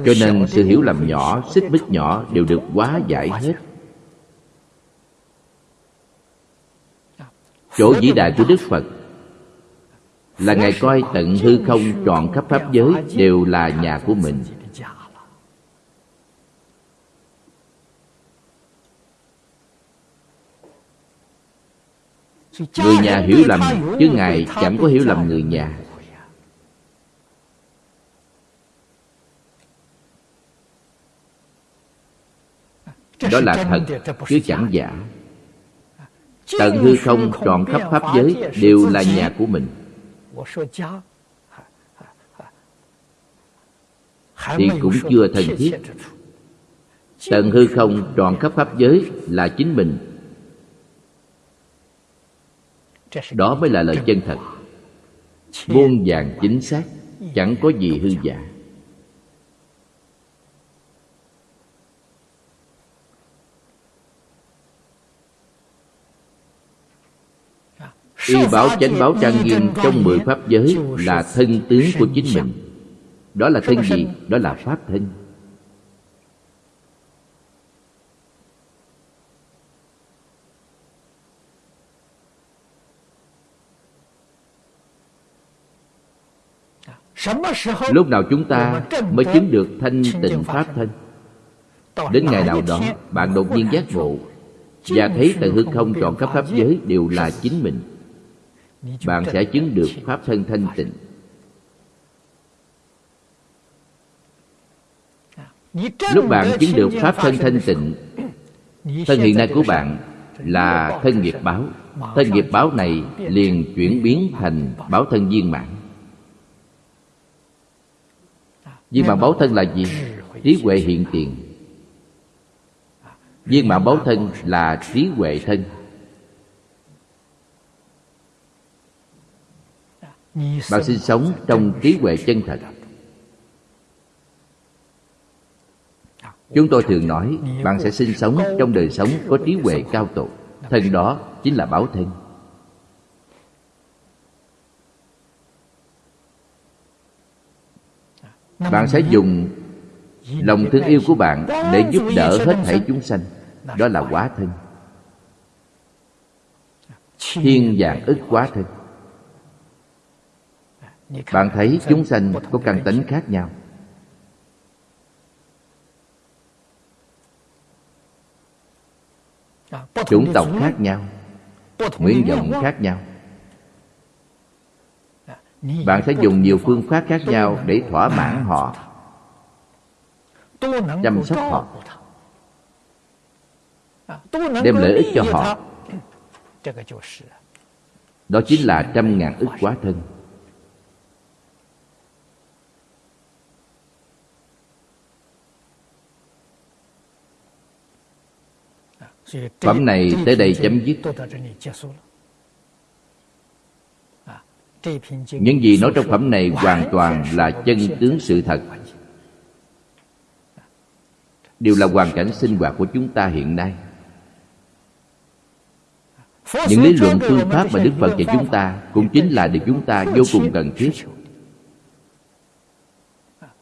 Cho nên sự hiểu lầm nhỏ xích mích nhỏ đều được hóa giải hết chỗ vĩ đại của đức phật là ngài coi tận hư không trọn khắp pháp giới đều là nhà của mình. Người nhà hiểu lầm, chứ ngài chẳng có hiểu lầm người nhà. Đó là thật, chứ chẳng giả tận hư không tròn khắp pháp giới đều là nhà của mình. Thì cũng chưa thân thiết. tận hư không tròn khắp pháp giới là chính mình. Đó mới là lời chân thật. muôn vàng chính xác chẳng có gì hư giả Y bảo chánh báo trang nghiêm trong mười pháp giới là thân tướng của chính mình. Đó là thân gì? Đó là pháp thân. Lúc nào chúng ta mới chứng được thanh tịnh Pháp thân? Đến ngày nào đó, bạn đột nhiên giác ngộ Và thấy tận hư không trọn khắp pháp giới đều là chính mình bạn sẽ chứng được pháp thân thanh tịnh. Lúc bạn chứng được pháp thân thanh tịnh thân hiện nay của bạn là thân nghiệp báo. thân nghiệp báo này liền chuyển biến thành báo thân viên mãn. Viên mãn báo thân là gì? trí huệ hiện tiền. Viên mãn báo thân là trí huệ thân bạn sinh sống trong trí huệ chân thật. Chúng tôi thường nói bạn sẽ sinh sống trong đời sống có trí huệ cao tột thân đó chính là báo thân. Bạn sẽ dùng lòng thương yêu của bạn để giúp đỡ hết thảy chúng sanh. Đó là quá thân. Thiên dạng ức quá thân bạn thấy chúng sanh có căn tính khác nhau. Chủng tộc khác nhau nguyện vọng khác nhau. Bạn sẽ dùng nhiều phương pháp khác nhau để thỏa mãn họ. Chăm sóc họ. Đem lợi ích cho họ. Đó chính là trăm ngàn ức quá thân Phẩm này tới đây chấm dứt. Những gì nói trong phẩm này hoàn toàn là chân tướng sự thật. Đều là hoàn cảnh sinh hoạt của chúng ta hiện nay. Những lý luận phương pháp mà đức phật dạy chúng ta cũng chính là điều chúng ta vô cùng cần thiết.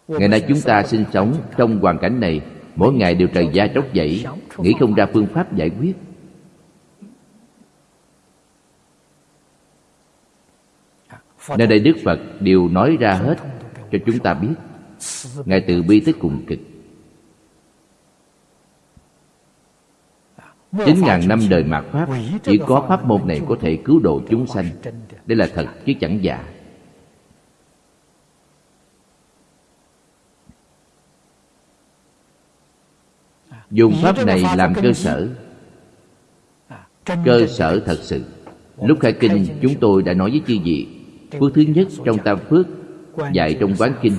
Ngày nay chúng ta sinh sống trong hoàn cảnh này mỗi ngày đều trời da tróc dậy, nghĩ không ra phương pháp giải quyết. Nơi đây đức phật đều nói ra hết cho chúng ta biết. Ngài từ bi tới cùng cực chín ngàn năm đời mạt pháp, chỉ có pháp môn này có thể cứu độ chúng sanh. Đây là thật chứ chẳng giả. Dùng pháp này làm cơ sở. Cơ sở thật sự. lúc khai kinh chúng tôi đã nói với chư vị phước thứ nhất trong tam phước dạy trong quán kinh.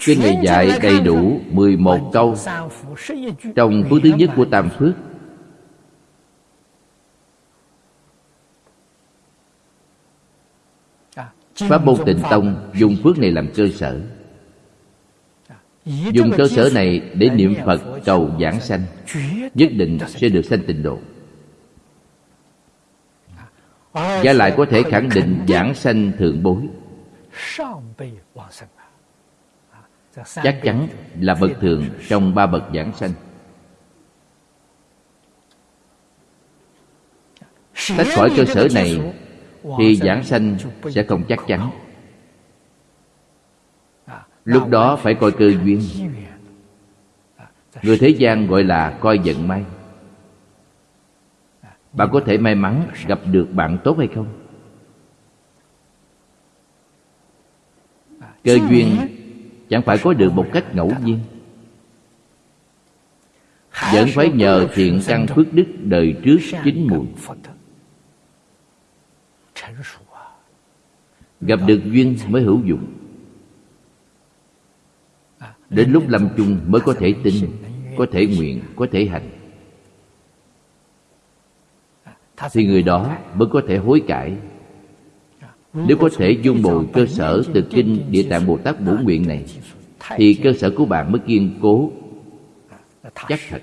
Kinh này dạy đầy đủ 11 câu Trong phước thứ nhất của Tam Phước Pháp môn tịnh tông dùng phước này làm cơ sở. Dùng cơ sở này để niệm Phật cầu giảng sanh. Nhất định sẽ được sanh tịnh độ. Và lại có thể khẳng định giảng sanh thượng bối. Chắc chắn là bậc thường trong ba bậc giảng sanh. Tách khỏi cơ sở này Thì giảng sanh sẽ không chắc chắn. Lúc đó phải coi cơ duyên. Người thế gian gọi là coi vận may. Bạn có thể may mắn gặp được bạn tốt hay không? Cơ duyên chẳng phải có được một cách ngẫu nhiên. Vẫn phải nhờ thiện căn phước đức đời trước chín mùi gặp được duyên mới hữu dụng. Đến lúc lâm chung mới có thể tin có thể nguyện có thể hành. Thì người đó mới có thể hối cải. Nếu có thể dung bồi cơ sở từ kinh Địa Tạng Bồ Tát Bổ Nguyện này Thì cơ sở của bạn mới kiên cố. Chắc thật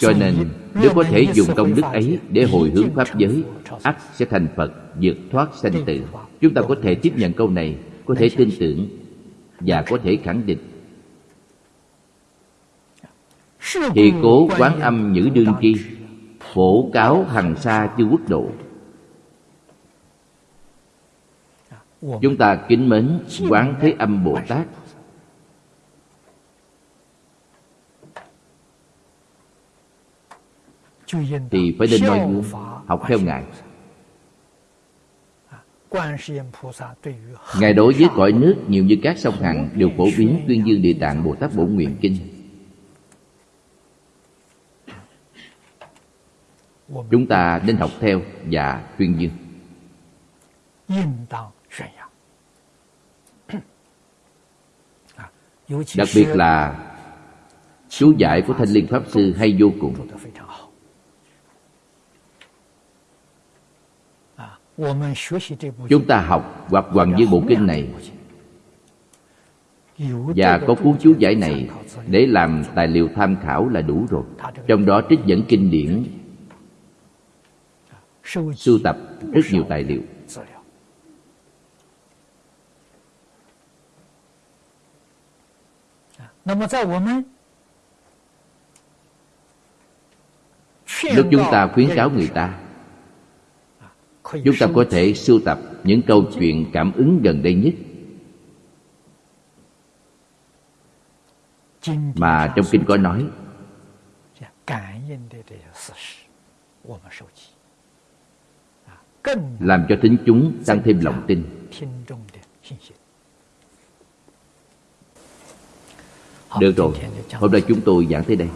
Cho nên, nếu có thể dùng công đức ấy để hồi hướng Pháp giới, ắt sẽ thành Phật, vượt thoát sanh tử. Chúng ta có thể tiếp nhận câu này, Có thể tin tưởng và có thể khẳng định. Thì cố quán âm nhữ đương chi, phổ cáo hằng xa chư quốc độ. Chúng ta kính mến quán thế âm bồ tát. Thì phải nên noi gương học theo ngài Ngài đối với cõi nước nhiều như các sông Hằng đều phổ biến tuyên dương Địa Tạng Bồ Tát Bổ Nguyện Kinh. Chúng ta nên học theo và tuyên dương. Đặc biệt là chú giải của Thanh Liên Pháp Sư hay vô cùng. Chúng ta học hoặc Hoàng Dương Bộ Kinh này. và có cuốn chú giải này để làm tài liệu tham khảo là đủ rồi. Trong đó trích dẫn kinh điển, sưu tập rất nhiều tài liệu. Lúc chúng ta khuyến cáo người ta chúng ta có thể sưu tập những câu chuyện cảm ứng gần đây nhất. Mà trong kinh có nói làm cho thính chúng tăng thêm lòng tin. được rồi. hôm nay chúng tôi giảng tới đây.